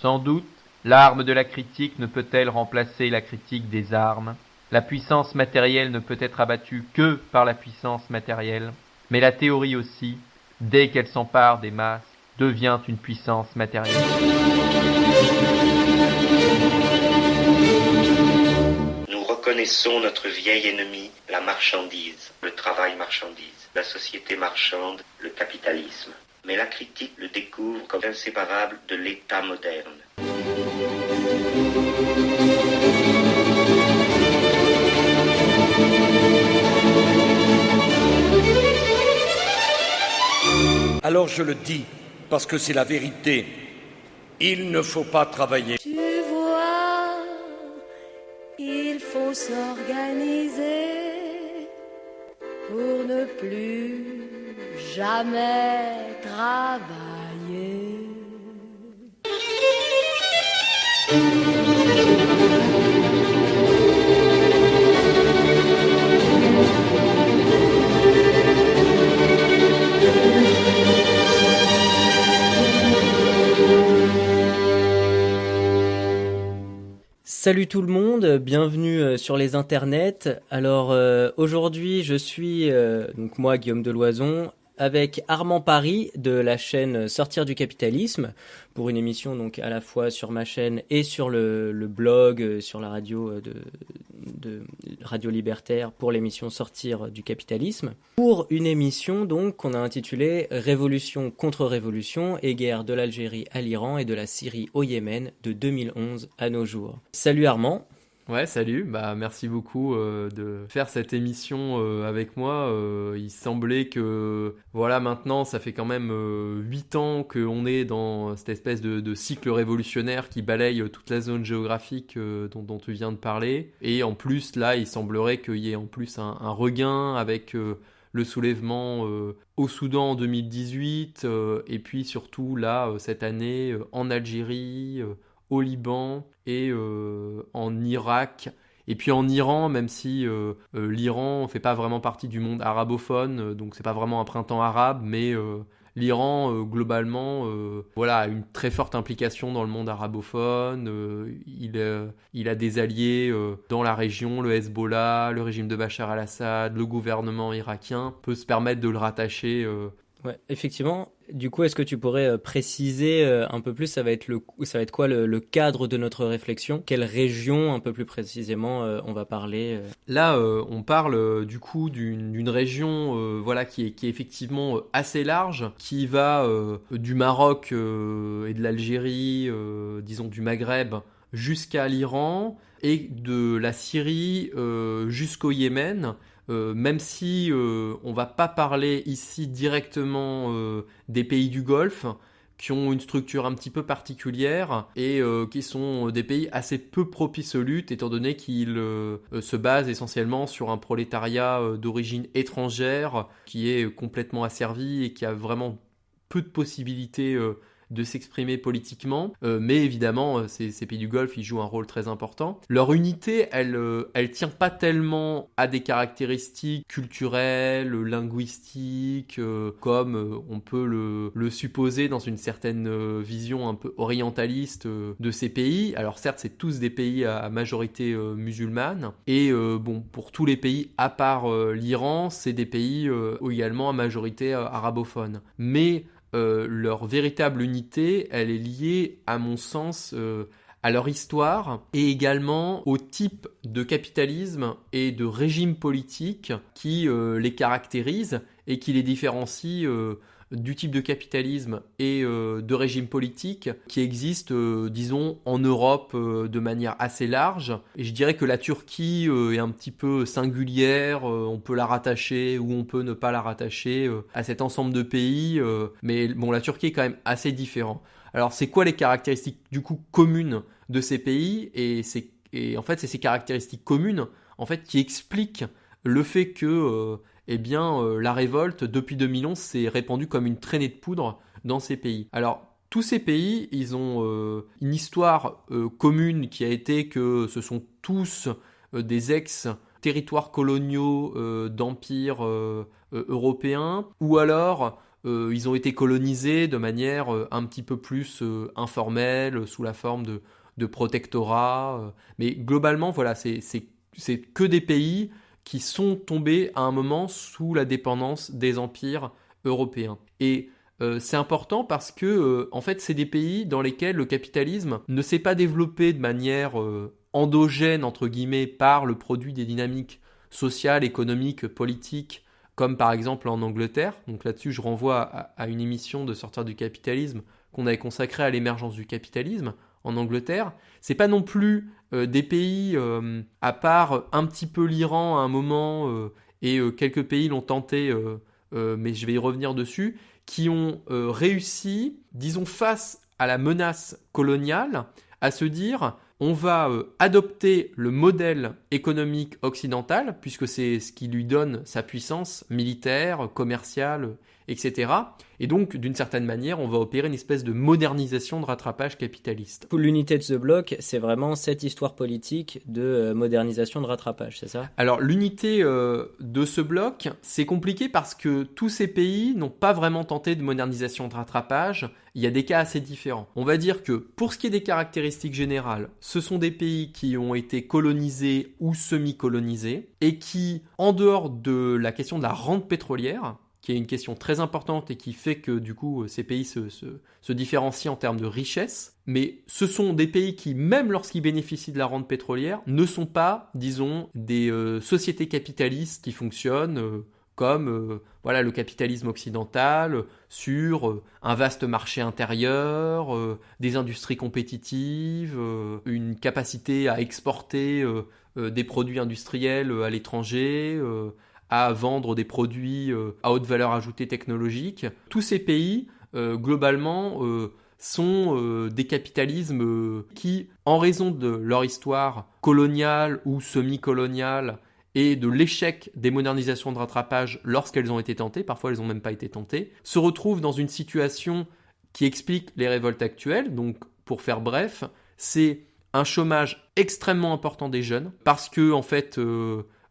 Sans doute, l'arme de la critique ne peut-elle remplacer la critique des armes. La puissance matérielle ne peut être abattue que par la puissance matérielle. Mais la théorie aussi, dès qu'elle s'empare des masses, devient une puissance matérielle. Nous reconnaissons notre vieil ennemi, la marchandise, le travail marchandise, la société marchande, le capitalisme. Mais la critique le découvre comme inséparable de l'État moderne. Alors je le dis, parce que c'est la vérité. Il ne faut pas travailler. Tu vois, il faut s'organiser pour ne plus jamais. Salut tout le monde, bienvenue euh, sur les internets. Alors euh, aujourd'hui, je suis euh, donc moi Guillaume Deloison avec Armand Paris de la chaîne Sortir du capitalisme pour une émission donc à la fois sur ma chaîne et sur le, blog euh, sur la radio euh, de, de Radio Libertaire pour l'émission Sortir du capitalisme pour une émission donc qu'on a intitulée Révolution contre révolution et guerre de l'Algérie à l'Iran et de la Syrie au Yémen de 2011 à nos jours. Salut Armand. Ouais, salut. Bah, merci beaucoup euh, de faire cette émission euh, avec moi. Euh, il semblait que, voilà, maintenant, ça fait quand même huit ans qu'on est dans cette espèce de, cycle révolutionnaire qui balaye toute la zone géographique dont, tu viens de parler. Et en plus, là, il semblerait qu'il y ait en plus un regain avec le soulèvement au Soudan en 2018 et puis surtout là, cette année, en Algérie au Liban et euh, en Irak. Et puis en Iran, même si euh, euh, l'Iran ne fait pas vraiment partie du monde arabophone, donc c'est pas vraiment un printemps arabe, mais l'Iran globalement voilà, a une très forte implication dans le monde arabophone. il, il a des alliés dans la région, le Hezbollah, le régime de Bachar al-Assad, le gouvernement irakien peut se permettre de le rattacher Ouais, effectivement. Du coup, est-ce que tu pourrais euh, préciser euh, un peu plus, ça va être, le, ça va être quoi le, cadre de notre réflexion? Quelle région, un peu plus précisément, euh, on va parler Là, on parle du coup d'une région voilà, qui, est, qui est effectivement assez large, qui va du Maroc et de l'Algérie, disons du Maghreb, jusqu'à l'Iran, et de la Syrie jusqu'au Yémen. Euh, même si euh, on va pas parler ici directement euh, des pays du Golfe, qui ont une structure un petit peu particulière et qui sont des pays assez peu propices aux luttes étant donné qu'ils se basent essentiellement sur un prolétariat d'origine étrangère qui est complètement asservi et qui a vraiment peu de possibilités de s'exprimer politiquement, euh, mais évidemment, euh, ces, pays du Golfe, ils jouent un rôle très important. Leur unité, elle, euh, elle tient pas tellement à des caractéristiques culturelles, linguistiques, comme on peut le, supposer dans une certaine vision un peu orientaliste de ces pays. Alors certes, c'est tous des pays à, majorité musulmane, et bon, pour tous les pays à part l'Iran, c'est des pays également à majorité arabophone. Mais euh, leur véritable unité, elle est liée, à mon sens, euh, à leur histoire et également au type de capitalisme et de régime politique qui euh, les caractérise et qui les différencie du type de capitalisme et euh, de régime politique qui existe, euh, disons, en Europe euh, de manière assez large. Et je dirais que la Turquie est un petit peu singulière, on peut la rattacher ou on peut ne pas la rattacher à cet ensemble de pays, mais bon, la Turquie est quand même assez différent. Alors, c'est quoi les caractéristiques du coup communes de ces pays? Et, et en fait, c'est ces caractéristiques communes en fait qui expliquent le fait que eh bien, euh, la révolte, depuis 2011, s'est répandue comme une traînée de poudre dans ces pays. Alors, tous ces pays, ils ont euh, une histoire euh, commune qui a été que ce sont tous des ex-territoires coloniaux d'empires européens, ou alors ils ont été colonisés de manière un petit peu plus informelle, sous la forme de, de protectorat. mais globalement, voilà, c'est que des pays qui sont tombés à un moment sous la dépendance des empires européens. Et euh, c'est important parce que, euh, en fait, c'est des pays dans lesquels le capitalisme ne s'est pas développé de manière euh, endogène, entre guillemets, par le produit des dynamiques sociales, économiques, politiques, comme par exemple en Angleterre. Donc là-dessus, je renvoie à, une émission de Sortir du capitalisme qu'on avait consacrée à l'émergence du capitalisme en Angleterre. C'est pas non plus des pays, à part un petit peu l'Iran à un moment, et quelques pays l'ont tenté, mais je vais y revenir dessus qui ont euh, réussi, disons, face à la menace coloniale, à se dire on va euh, adopter le modèle économique occidental, puisque c'est ce qui lui donne sa puissance militaire, commerciale, etc. Et donc, d'une certaine manière, on va opérer une espèce de modernisation de rattrapage capitaliste. L'unité de ce bloc, c'est vraiment cette histoire politique de euh, modernisation de rattrapage, c'est ça? Alors, l'unité euh, de ce bloc, c'est compliqué parce que tous ces pays n'ont pas vraiment tenté de modernisation de rattrapage. Il y a des cas assez différents. On va dire que pour ce qui est des caractéristiques générales, ce sont des pays qui ont été colonisés ou semi-colonisés et qui, en dehors de la question de la rente pétrolière, qui est une question très importante et qui fait que du coup euh, ces pays se, différencient en termes de richesse. Mais ce sont des pays qui, même lorsqu'ils bénéficient de la rente pétrolière, ne sont pas, disons, des euh, sociétés capitalistes qui fonctionnent euh, comme voilà le capitalisme occidental sur un vaste marché intérieur, des industries compétitives, une capacité à exporter des produits industriels à l'étranger, à vendre des produits euh, à haute valeur ajoutée technologique. Tous ces pays, euh, globalement, euh, sont des capitalismes qui, en raison de leur histoire coloniale ou semi-coloniale, et de l'échec des modernisations de rattrapage lorsqu'elles ont été tentées, parfois elles n'ont même pas été tentées, se retrouvent dans une situation qui explique les révoltes actuelles. Donc, pour faire bref, c'est un chômage extrêmement important des jeunes, parce que, en fait,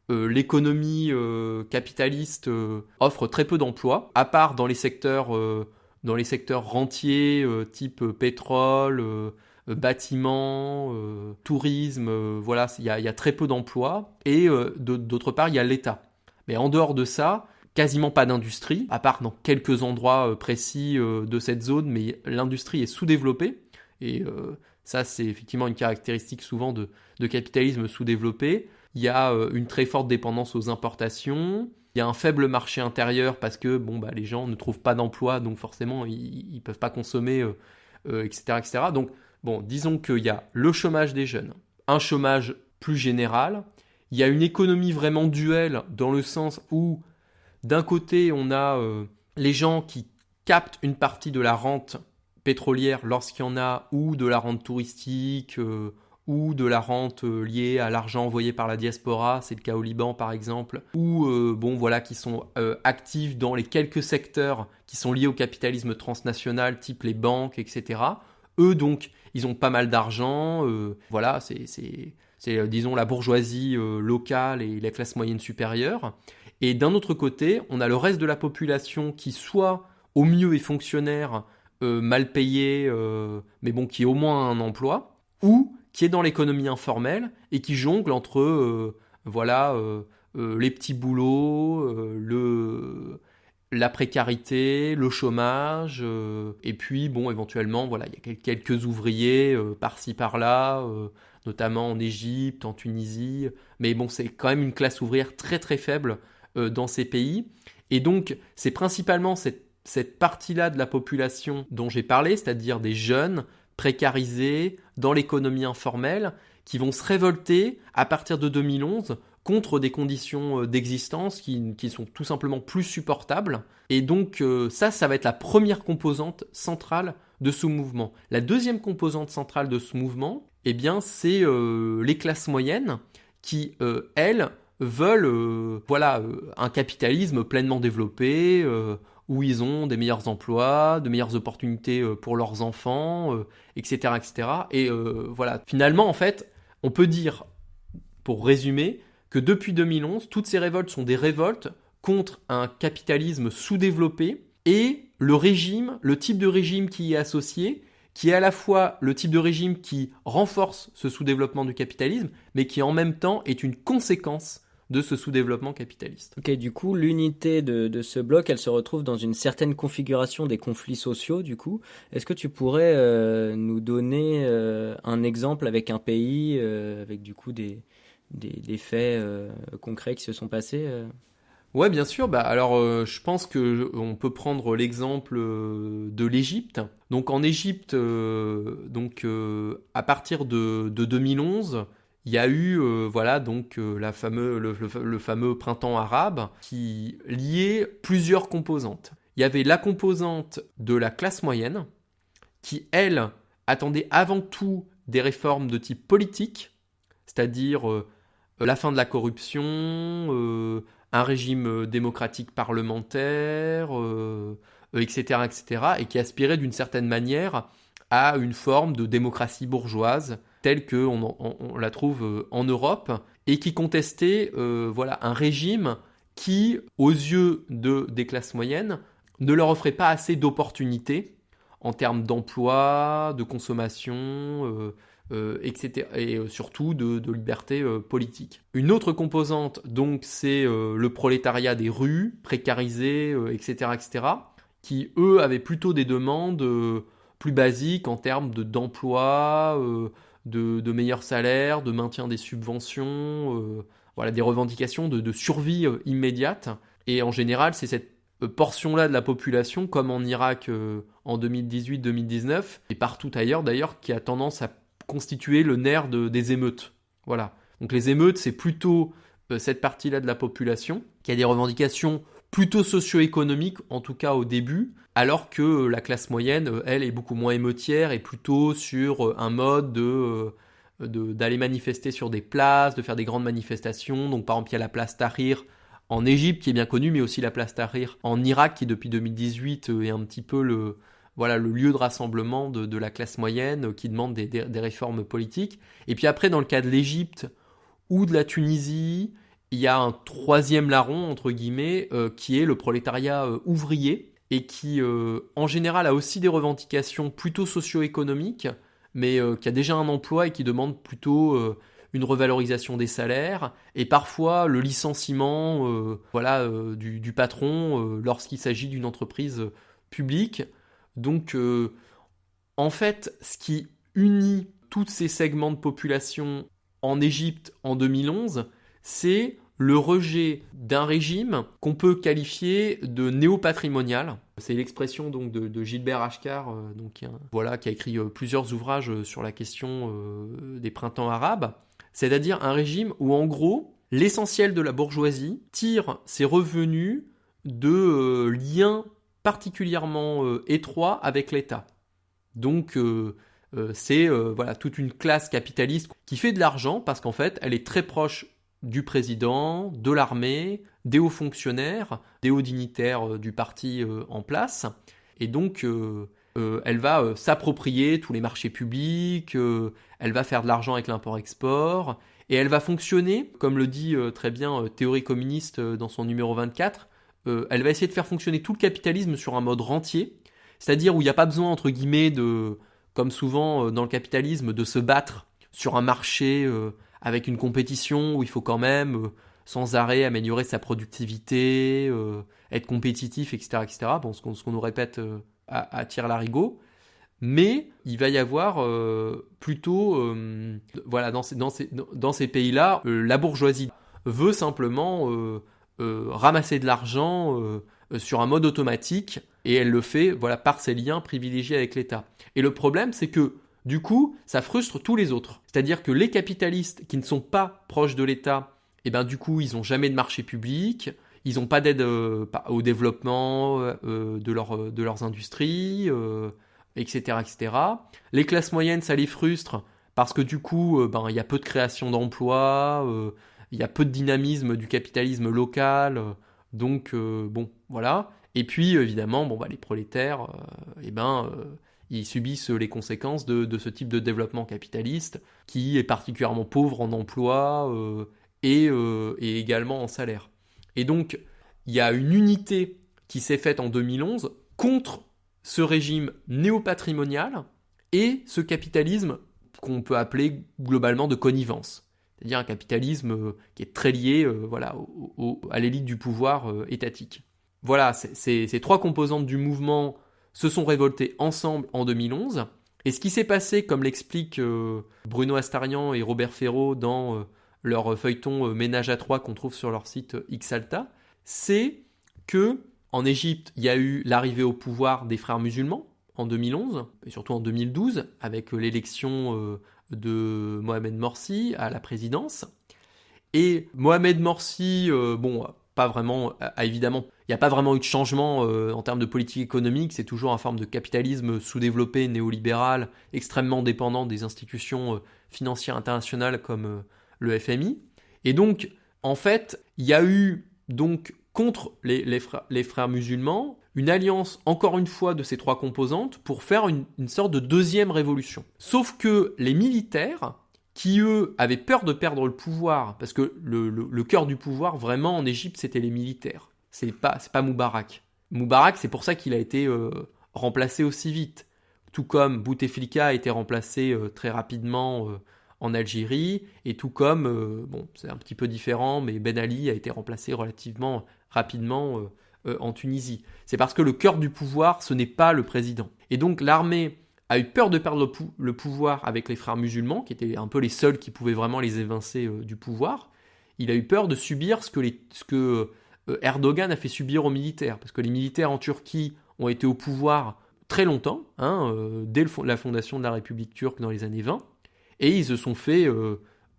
l'économie euh, capitaliste euh, offre très peu d'emplois, à part dans les secteurs, dans les secteurs rentiers, type pétrole, bâtiment, tourisme, voilà, il y, a très peu d'emplois. Et d'autre part, il y a l'État. Mais en dehors de ça, quasiment pas d'industrie, à part dans quelques endroits précis de cette zone, mais l'industrie est sous-développée. Et ça, c'est effectivement une caractéristique souvent de, de capitalisme sous-développé il y a euh, une très forte dépendance aux importations, il y a un faible marché intérieur parce que bon, bah, les gens ne trouvent pas d'emploi, donc forcément ils ne peuvent pas consommer, etc., euh, euh, etc. Donc bon, disons qu'il y a le chômage des jeunes, un chômage plus général, il y a une économie vraiment duelle dans le sens où d'un côté on a les gens qui captent une partie de la rente pétrolière lorsqu'il y en a, ou de la rente touristique, ou de la rente euh, liée à l'argent envoyé par la diaspora, c'est le cas au Liban par exemple, ou euh, bon voilà qui sont euh, actifs dans les quelques secteurs qui sont liés au capitalisme transnational, type les banques, etc. Eux donc, ils ont pas mal d'argent, voilà, c'est disons la bourgeoisie locale et la classe moyenne supérieure. Et d'un autre côté, on a le reste de la population qui soit au mieux est fonctionnaire, mal payé, mais bon qui a au moins un emploi, ou qui est dans l'économie informelle et qui jongle entre euh, voilà euh, euh, les petits boulots, le la précarité, le chômage, et puis bon, éventuellement, voilà, il y a quelques ouvriers par-ci par-là, notamment en Égypte, en Tunisie, mais bon, c'est quand même une classe ouvrière très très faible dans ces pays, et donc c'est principalement cette, cette partie-là de la population dont j'ai parlé, c'est-à-dire des jeunes précarisés dans l'économie informelle qui vont se révolter à partir de 2011 contre des conditions euh, d'existence qui, sont tout simplement plus supportables. Et donc euh, ça, ça va être la première composante centrale de ce mouvement. La deuxième composante centrale de ce mouvement, eh bien, c'est euh, les classes moyennes qui, elles, veulent voilà, un capitalisme pleinement développé, où ils ont des meilleurs emplois, de meilleures opportunités euh, pour leurs enfants, etc., euh, etc. Et euh, voilà, finalement, en fait, on peut dire, pour résumer, que depuis 2011, toutes ces révoltes sont des révoltes contre un capitalisme sous-développé et le régime, le type de régime qui y est associé, qui est à la fois le type de régime qui renforce ce sous-développement du capitalisme, mais qui en même temps est une conséquence de ce sous-développement capitaliste. Ok, du coup, l'unité de, ce bloc, elle se retrouve dans une certaine configuration des conflits sociaux, du coup. Est-ce que tu pourrais euh, nous donner euh, un exemple avec un pays, euh, avec du coup des, des, faits concrets qui se sont passés Ouais, bien sûr. Bah, alors, je pense que on peut prendre l'exemple de l'Égypte. Donc, en Égypte, donc à partir de, de 2011, il y a eu euh, voilà donc euh, la fameux, le, fameux printemps arabe qui liait plusieurs composantes. Il y avait la composante de la classe moyenne qui, elle, attendait avant tout des réformes de type politique, c'est-à-dire euh, la fin de la corruption, un régime démocratique parlementaire, etc., etc., et qui aspirait d'une certaine manière à une forme de démocratie bourgeoise telle qu'on on, la trouve euh, en Europe et qui contestait euh, voilà, un régime qui, aux yeux de, des classes moyennes, ne leur offrait pas assez d'opportunités en termes d'emploi, de consommation, euh, etc. Et surtout de, de liberté politique. Une autre composante, donc, c'est le prolétariat des rues, précarisé, etc., etc., qui, eux, avaient plutôt des demandes plus basiques en termes d'emploi, de, meilleurs salaires, de maintien des subventions, euh, voilà, des revendications de, survie euh, immédiate. Et en général, c'est cette euh, portion-là de la population, comme en Irak en 2018-2019, et partout ailleurs d'ailleurs, qui a tendance à constituer le nerf des émeutes. Voilà. Donc les émeutes, c'est plutôt cette partie-là de la population qui a des revendications plutôt socio-économiques, en tout cas au début, alors que la classe moyenne, euh, elle, est beaucoup moins émeutière et plutôt sur euh, un mode euh, de d'aller manifester sur des places, de faire des grandes manifestations. Donc par exemple, il y a la place Tahrir en Égypte qui est bien connue, mais aussi la place Tahrir en Irak qui depuis 2018 est un petit peu le, voilà, le lieu de rassemblement de, la classe moyenne qui demande des, des, réformes politiques. Et puis après, dans le cas de l'Égypte ou de la Tunisie, il y a un troisième larron, entre guillemets, qui est le prolétariat ouvrier, et qui euh, en général a aussi des revendications plutôt socio-économiques, mais euh, qui a déjà un emploi et qui demande plutôt euh, une revalorisation des salaires et parfois le licenciement voilà, du, patron lorsqu'il s'agit d'une entreprise publique. Donc en fait, ce qui unit tous ces segments de population en Égypte en 2011, c'est le rejet d'un régime qu'on peut qualifier de néo-patrimonial. C'est l'expression donc de, Gilbert Ashkar, euh, donc, qui, voilà, qui a écrit euh, plusieurs ouvrages euh, sur la question des printemps arabes. C'est-à-dire un régime où en gros, l'essentiel de la bourgeoisie tire ses revenus de liens particulièrement étroits avec l'État. Donc c'est voilà toute une classe capitaliste qui fait de l'argent parce qu'en fait elle est très proche du président, de l'armée, des hauts fonctionnaires, des hauts dignitaires euh, du parti euh, en place. Et donc, euh, elle va s'approprier tous les marchés publics, elle va faire de l'argent avec l'import-export, et elle va fonctionner, comme le dit très bien Théorie communiste dans son numéro 24, elle va essayer de faire fonctionner tout le capitalisme sur un mode rentier, c'est-à-dire où il n'y a pas besoin, entre guillemets, de, comme souvent dans le capitalisme, de se battre sur un marché avec une compétition où il faut quand même euh, sans arrêt améliorer sa productivité, euh, être compétitif, etc. etc. Bon, ce qu'on nous répète euh, à, à tir larigot. Mais il va y avoir plutôt, voilà, dans ces, dans ces, pays-là, la bourgeoisie veut simplement ramasser de l'argent sur un mode automatique et elle le fait voilà, par ses liens privilégiés avec l'État. Et le problème, c'est que du coup, ça frustre tous les autres. C'est-à-dire que les capitalistes qui ne sont pas proches de l'État, eh ben, du coup, ils n'ont jamais de marché public, ils n'ont pas d'aide euh, au développement euh, de, leur, de, leurs industries, etc., euh, etc. Les classes moyennes, ça les frustre parce que du coup, ben, il y a peu de création d'emplois, il y a peu de dynamisme du capitalisme local. donc, bon, voilà. Et puis, évidemment, bon, bah, les prolétaires, eh ben, ils subissent les conséquences de, ce type de développement capitaliste qui est particulièrement pauvre en emploi euh, et, euh, et, également en salaire. Et donc, il y a une unité qui s'est faite en 2011 contre ce régime néopatrimonial et ce capitalisme qu'on peut appeler globalement de connivence. C'est-à-dire un capitalisme euh, qui est très lié voilà, à l'élite du pouvoir étatique. Voilà, ces trois composantes du mouvement se sont révoltées ensemble en 2011. Et ce qui s'est passé, comme l'expliquent Bruno Astarian et Robert Ferraud dans leur feuilleton Ménage à trois qu'on trouve sur leur site Xalta, c'est que en Égypte, il y a eu l'arrivée au pouvoir des frères musulmans en 2011 et surtout en 2012 avec l'élection de Mohamed Morsi à la présidence. Et Mohamed Morsi, euh, bon, pas vraiment, évidemment, il n'y a pas vraiment eu de changement euh, en termes de politique économique, c'est toujours une forme de capitalisme sous-développé, néolibéral, extrêmement dépendant des institutions euh, financières internationales comme le FMI. Et donc, en fait, il y a eu donc contre les, frères, musulmans, une alliance, encore une fois, de ces trois composantes pour faire une, sorte de deuxième révolution. Sauf que les militaires, qui eux avaient peur de perdre le pouvoir, parce que le, cœur du pouvoir, vraiment, en Égypte, c'était les militaires. C'est pas, pas Moubarak. Moubarak, c'est pour ça qu'il a été euh, remplacé aussi vite. Tout comme Bouteflika a été remplacé euh, très rapidement euh, en Algérie, et tout comme, bon, c'est un petit peu différent, mais Ben Ali a été remplacé relativement rapidement en Tunisie. C'est parce que le cœur du pouvoir, ce n'est pas le président. Et donc l'armée a eu peur de perdre le, pouvoir avec les frères musulmans, qui étaient un peu les seuls qui pouvaient vraiment les évincer du pouvoir. Il a eu peur de subir ce que, les, ce que Erdogan a fait subir aux militaires, parce que les militaires en Turquie ont été au pouvoir très longtemps, hein, dès la fondation de la République turque dans les années 20, et ils se sont fait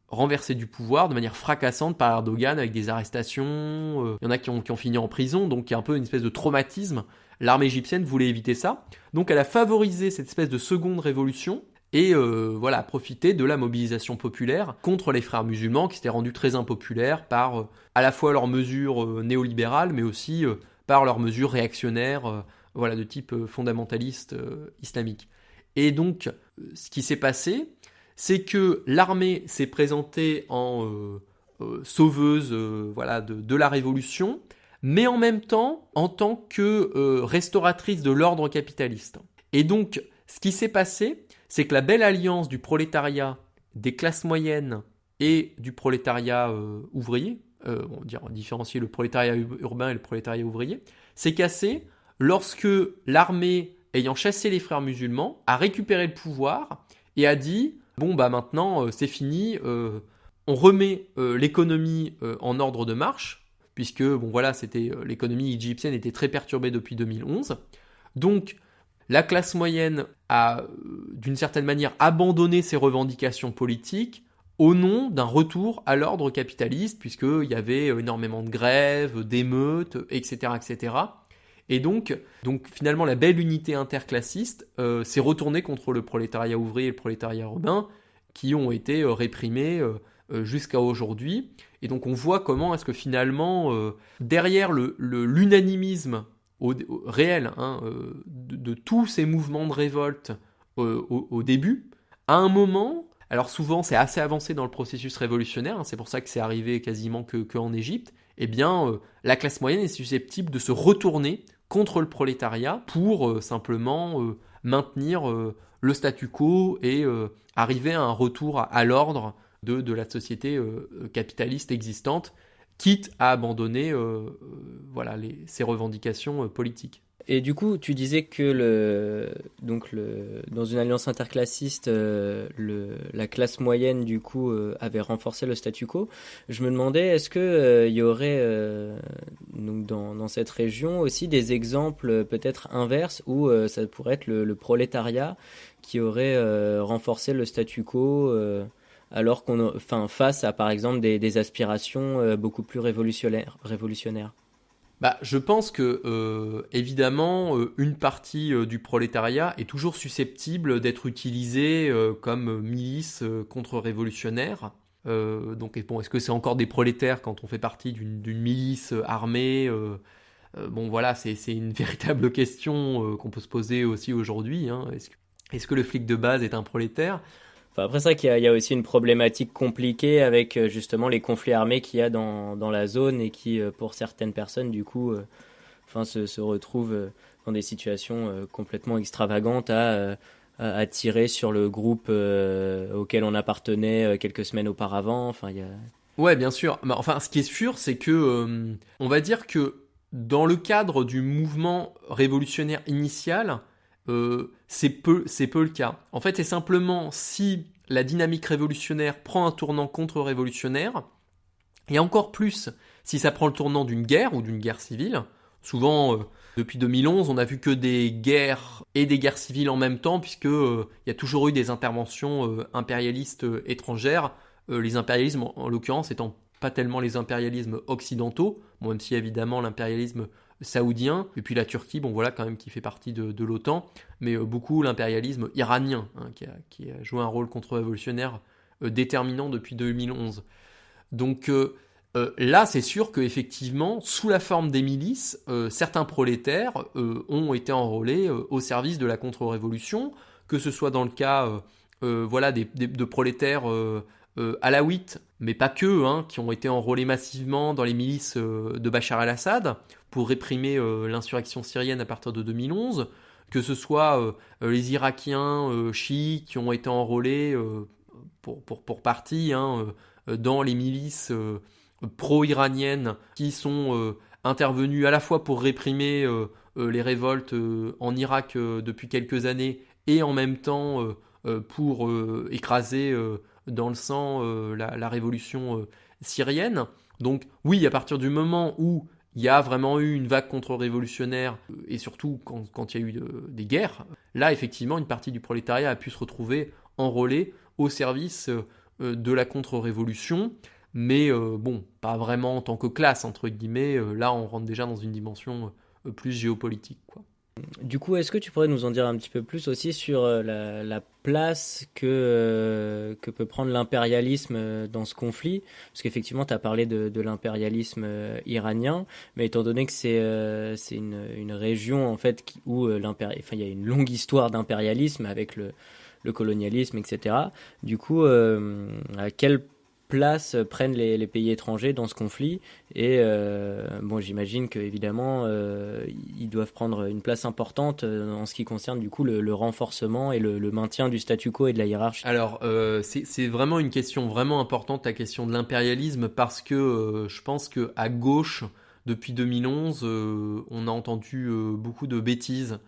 renversé du pouvoir de manière fracassante par Erdogan avec des arrestations. Euh, il y en a qui ont, qui ont, fini en prison, donc il y a un peu une espèce de traumatisme. L'armée égyptienne voulait éviter ça. Donc elle a favorisé cette espèce de seconde révolution et euh, voilà, profité de la mobilisation populaire contre les frères musulmans qui s'étaient rendus très impopulaires par euh, à la fois leurs mesures néolibérales mais aussi par leurs mesures réactionnaires voilà, de type fondamentaliste islamique. Et donc, ce qui s'est passé, c'est que l'armée s'est présentée en euh, euh, sauveuse euh, voilà, de, la révolution, mais en même temps en tant que restauratrice de l'ordre capitaliste. Et donc, ce qui s'est passé, c'est que la belle alliance du prolétariat, des classes moyennes et du prolétariat ouvrier, on va dire différencier le prolétariat urbain et le prolétariat ouvrier, s'est cassé lorsque l'armée, ayant chassé les frères musulmans, a récupéré le pouvoir et a dit bon bah maintenant euh, c'est fini, euh, on remet euh, l'économie en ordre de marche, puisque bon voilà, c'était l'économie égyptienne était très perturbée depuis 2011. Donc la classe moyenne a d'une certaine manière abandonné ses revendications politiques au nom d'un retour à l'ordre capitaliste, puisqu'il y avait énormément de grèves, d'émeutes, etc., etc. Et donc, donc finalement, la belle unité interclassiste euh, s'est retournée contre le prolétariat ouvrier et le prolétariat urbain, qui ont été euh, réprimés euh, jusqu'à aujourd'hui. Et donc on voit comment est-ce que finalement, derrière l'unanimisme réel hein, de, tous ces mouvements de révolte au, début, à un moment, alors souvent c'est assez avancé dans le processus révolutionnaire, hein, c'est pour ça que c'est arrivé quasiment que, que Égypte, eh bien la classe moyenne est susceptible de se retourner contre le prolétariat pour euh, simplement euh, maintenir euh, le statu quo et arriver à un retour à, l'ordre de, de, la société capitaliste existante, quitte à abandonner voilà, les, ses revendications politiques. Et du coup, tu disais que le, donc le, dans une alliance interclassiste, euh, le, la classe moyenne du coup euh, avait renforcé le statu quo. Je me demandais, est-ce que euh, y aurait donc dans, dans, cette région aussi des exemples peut-être inverses où ça pourrait être le, prolétariat qui aurait renforcé le statu quo alors qu'on, enfin, face à par exemple des, aspirations beaucoup plus révolutionnaires. bah, je pense que euh, évidemment euh, une partie euh, du prolétariat est toujours susceptible d'être utilisée comme milice contre-révolutionnaire. donc est-ce que c'est encore des prolétaires quand on fait partie d'une milice armée Bon voilà, c'est une véritable question qu'on peut se poser aussi aujourd'hui. Hein. Est-ce que, est que le flic de base est un prolétaire? Après ça, qu'il y, a aussi une problématique compliquée avec euh, justement les conflits armés qu'il y a dans, dans, la zone et qui, euh, pour certaines personnes, du coup, euh, enfin, se, retrouvent dans des situations complètement extravagantes à, à, tirer sur le groupe auquel on appartenait quelques semaines auparavant. Enfin, il y a... Ouais, bien sûr. Enfin, ce qui est sûr, c'est que on va dire que dans le cadre du mouvement révolutionnaire initial, euh, c'est peu, peu le cas. En fait, c'est simplement si la dynamique révolutionnaire prend un tournant contre-révolutionnaire, et encore plus si ça prend le tournant d'une guerre ou d'une guerre civile. Souvent, euh, depuis 2011, on n'a vu que des guerres et des guerres civiles en même temps, puisque euh, il y a toujours eu des interventions impérialistes étrangères. les impérialismes, en l'occurrence, étant pas tellement les impérialismes occidentaux, même si évidemment l'impérialisme saoudien, et puis la Turquie, bon voilà quand même qui fait partie de, l'OTAN, mais euh, beaucoup l'impérialisme iranien, hein, qui, a, joué un rôle contre-révolutionnaire euh, déterminant depuis 2011. Donc euh, là, c'est sûr qu'effectivement, sous la forme des milices, certains prolétaires ont été enrôlés au service de la contre-révolution, que ce soit dans le cas voilà, de prolétaires alaouites, mais pas que, hein, qui ont été enrôlés massivement dans les milices de Bachar el-Assad, pour réprimer euh, l'insurrection syrienne à partir de 2011, que ce soit euh, euh, les Irakiens chiites qui ont été enrôlés pour, pour, pour, partie hein, dans les milices pro-iraniennes qui sont intervenues à la fois pour réprimer les révoltes en Irak depuis quelques années et en même temps pour écraser dans le sang la, la, révolution syrienne. Donc oui, à partir du moment où il y a vraiment eu une vague contre-révolutionnaire, euh, et surtout quand, il y a eu des guerres, là effectivement une partie du prolétariat a pu se retrouver enrôlée au service euh, de la contre-révolution, mais euh, bon, pas vraiment en tant que classe, entre guillemets, là on rentre déjà dans une dimension plus géopolitique. Quoi. Du coup, est-ce que tu pourrais nous en dire un petit peu plus aussi sur euh, la, place que, euh, que peut prendre l'impérialisme euh, dans ce conflit? Parce qu'effectivement, tu as parlé de, l'impérialisme iranien, mais étant donné que c'est c'est une, une, région en fait où enfin, il y a une longue histoire d'impérialisme avec le, le, colonialisme, etc. Du coup, à quel place prennent les, pays étrangers dans ce conflit. Et euh, bon, j'imagine qu'évidemment, euh, ils doivent prendre une place importante euh, en ce qui concerne du coup le, renforcement et le, maintien du statu quo et de la hiérarchie. Alors, c'est vraiment une question vraiment importante, la question de l'impérialisme, parce que je pense que à gauche, depuis 2011, on a entendu beaucoup de bêtises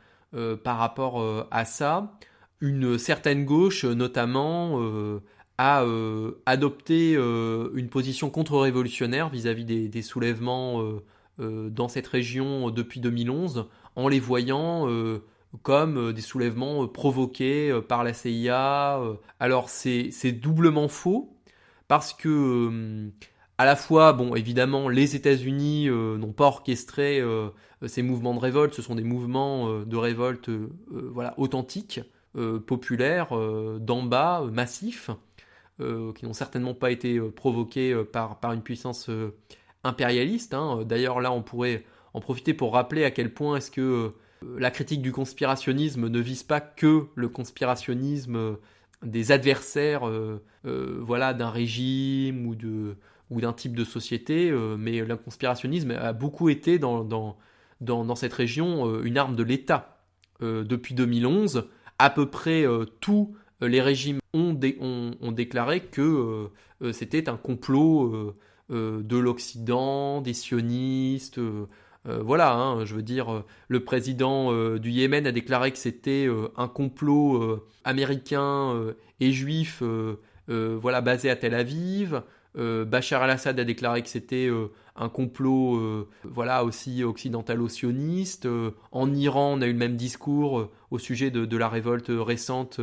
par rapport à ça. Une certaine gauche, notamment, a euh, adopté euh, une position contre-révolutionnaire vis-à-vis des, soulèvements euh, dans cette région depuis 2011, en les voyant comme des soulèvements provoqués par la CIA. Alors c'est doublement faux, parce que à la fois, bon, évidemment, les États-Unis n'ont pas orchestré ces mouvements de révolte, ce sont des mouvements de révolte voilà, authentiques, populaires, d'en bas, massifs. Euh, qui n'ont certainement pas été euh, provoqués euh, par, par une puissance impérialiste. Hein. D'ailleurs, là, on pourrait en profiter pour rappeler à quel point est-ce que la critique du conspirationnisme ne vise pas que le conspirationnisme des adversaires voilà, d'un régime ou, de, ou d'un type de société, mais le conspirationnisme a beaucoup été dans, dans, dans, cette région une arme de l'État. depuis 2011, à peu près euh, les régimes ont, déclaré que euh, euh, c'était un complot de l'Occident, des sionistes. voilà, hein, je veux dire, le président du Yémen a déclaré que c'était un complot américain et juif, voilà, basé à Tel Aviv. Bachar al-Assad a déclaré que c'était un complot, voilà, aussi occidentalo-sioniste. en Iran, on a eu le même discours au sujet de la révolte récente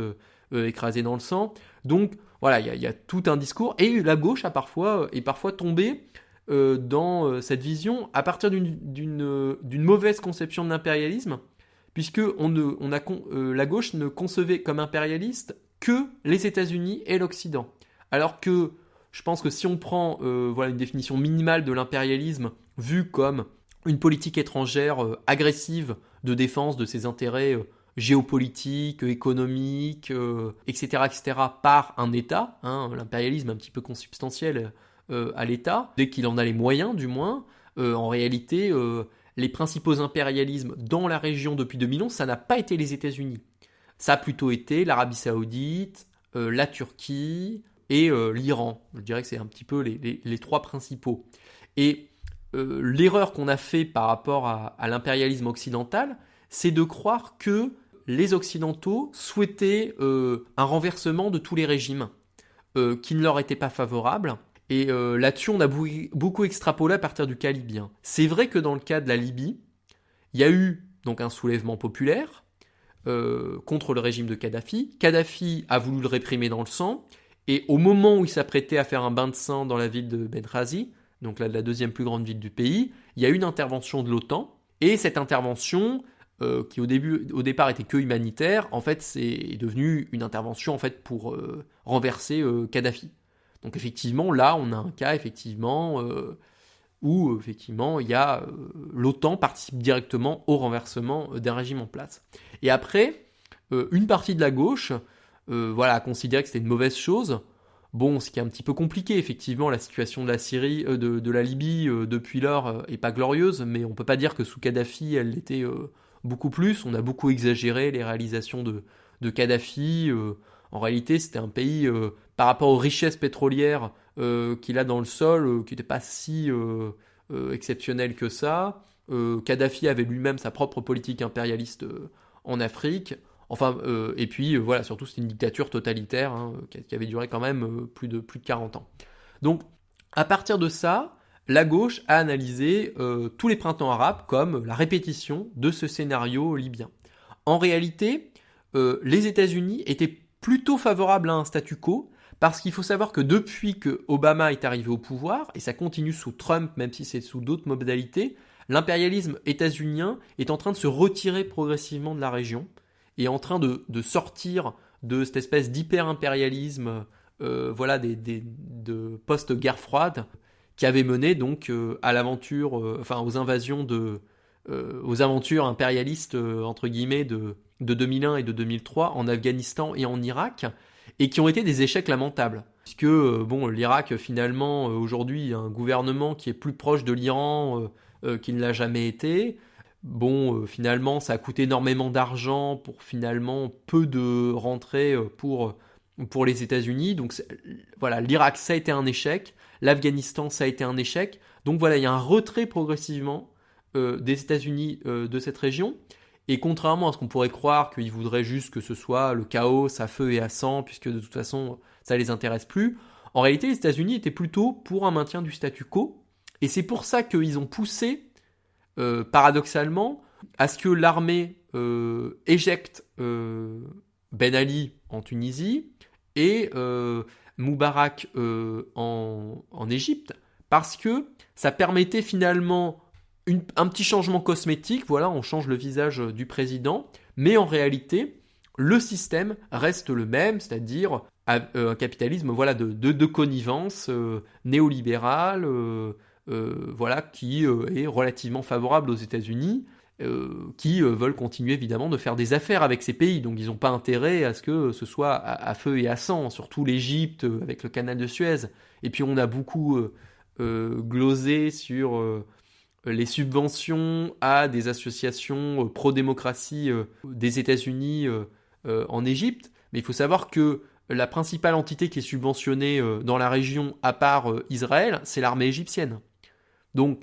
euh, écrasé dans le sang. Donc voilà, il y, a tout un discours. Et la gauche a parfois, est parfois tombée euh, dans euh, cette vision à partir d'une mauvaise conception de l'impérialisme, puisque on on a, la gauche ne concevait comme impérialiste que les États-Unis et l'Occident. Alors que je pense que si on prend voilà, une définition minimale de l'impérialisme, vue comme une politique étrangère agressive de défense de ses intérêts géopolitique, économique, etc., euh, etc., par un État, hein, l'impérialisme un petit peu consubstantiel euh, à l'État, dès qu'il en a les moyens du moins, euh, en réalité, les principaux impérialismes dans la région depuis 2011, ça n'a pas été les États-Unis. Ça a plutôt été l'Arabie Saoudite, la Turquie et l'Iran. Je dirais que c'est un petit peu les, trois principaux. Et l'erreur qu'on a fait par rapport à, l'impérialisme occidental, c'est de croire que les Occidentaux souhaitaient un renversement de tous les régimes qui ne leur étaient pas favorables. Et là-dessus, on a beaucoup extrapolé à partir du cas libyen. C'est vrai que dans le cas de la Libye, il y a eu donc un soulèvement populaire, euh, contre le régime de Kadhafi. Kadhafi a voulu le réprimer dans le sang, et au moment où il s'apprêtait à faire un bain de sang dans la ville de Benghazi, donc la, la deuxième plus grande ville du pays, il y a eu une intervention de l'OTAN, et cette intervention, euh, qui au, début, au départ était que humanitaire, en fait c'est devenu une intervention en fait pour euh, renverser Kadhafi. Donc effectivement, là on a un cas effectivement où effectivement il y a l'OTAN participe directement au renversement d'un régime en place. Et après, euh, une partie de la gauche euh, voilà, a que c'était une mauvaise chose. Bon, ce qui est un petit peu compliqué, effectivement, la situation de la Syrie, euh, de, la Libye depuis lors est pas glorieuse, mais on peut pas dire que sous Kadhafi, elle l'était beaucoup plus. On a beaucoup exagéré les réalisations de, de Kadhafi. en réalité, c'était un pays, par rapport aux richesses pétrolières qu'il a dans le sol, qui n'était pas si exceptionnel que ça. Kadhafi avait lui-même sa propre politique impérialiste en Afrique. Enfin, euh, et puis euh, voilà, surtout c'est une dictature totalitaire hein, qui, avait duré quand même euh, plus, de, plus de 40 ans. Donc, à partir de ça, la gauche a analysé tous les printemps arabes comme la répétition de ce scénario libyen. En réalité, les États-Unis étaient plutôt favorables à un statu quo, parce qu'il faut savoir que depuis que Obama est arrivé au pouvoir, et ça continue sous Trump, même si c'est sous d'autres modalités, l'impérialisme états-unien est en train de se retirer progressivement de la région et en train de, sortir de cette espèce d'hyper-impérialisme euh, voilà, des, de post-guerre froide qui avait mené donc euh, à l'aventure, euh, enfin aux invasions de, aux aventures impérialistes entre guillemets de, de 2001 et de 2003 en Afghanistan et en Irak et qui ont été des échecs lamentables. Puisque bon, l'Irak finalement aujourd'hui a un gouvernement qui est plus proche de l'Iran euh, qui ne l'a jamais été. Bon, euh, finalement, ça a coûté énormément d'argent pour finalement peu de rentrées euh, pour, pour les États-Unis. Donc voilà, l'Irak, ça a été un échec. L'Afghanistan, ça a été un échec. Donc voilà, il y a un retrait progressivement des États-Unis de cette région. Et contrairement à ce qu'on pourrait croire qu'ils voudraient juste que ce soit le chaos à feu et à sang, puisque de toute façon ça les intéresse plus, en réalité les États-Unis étaient plutôt pour un maintien du statu quo, et c'est pour ça qu'ils ont poussé, euh, paradoxalement, à ce que l'armée euh, éjecte euh, Ben Ali en Tunisie et Moubarak en, Égypte, parce que ça permettait finalement un petit changement cosmétique, voilà, on change le visage du président, mais en réalité, le système reste le même, c'est-à-dire un capitalisme voilà, de, connivence néolibéral, euh, voilà, qui euh, est relativement favorable aux États-Unis, euh, qui veulent continuer évidemment de faire des affaires avec ces pays. Donc ils n'ont pas intérêt à ce que ce soit à, feu et à sang, surtout l'Égypte avec le canal de Suez. Et puis on a beaucoup glosé sur les subventions à des associations pro-démocratie des États-Unis en Égypte. Mais il faut savoir que la principale entité qui est subventionnée dans la région, à part Israël, c'est l'armée égyptienne. Donc,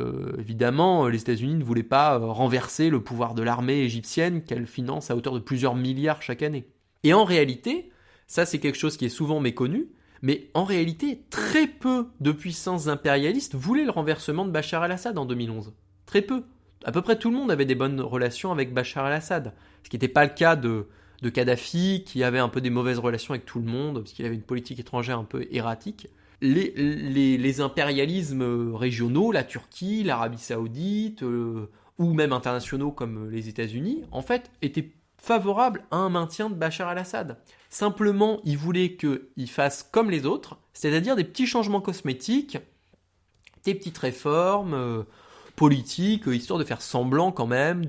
euh, évidemment, les États-Unis ne voulaient pas euh, renverser le pouvoir de l'armée égyptienne qu'elle finance à hauteur de plusieurs milliards chaque année. Et en réalité, ça c'est quelque chose qui est souvent méconnu, mais en réalité, très peu de puissances impérialistes voulaient le renversement de Bachar el-Assad en 2011. Très peu. À peu près tout le monde avait des bonnes relations avec Bachar el-Assad. Ce qui n'était pas le cas de, de Kadhafi, qui avait un peu des mauvaises relations avec tout le monde, parce qu'il avait une politique étrangère un peu erratique les, impérialismes régionaux, la Turquie, l'Arabie saoudite, euh, ou même internationaux comme les États-Unis, en fait, étaient favorables à un maintien de Bachar al-Assad. Simplement, ils voulaient qu'il fasse comme les autres, c'est-à-dire des petits changements cosmétiques, des petites réformes euh, politiques, histoire de faire semblant quand même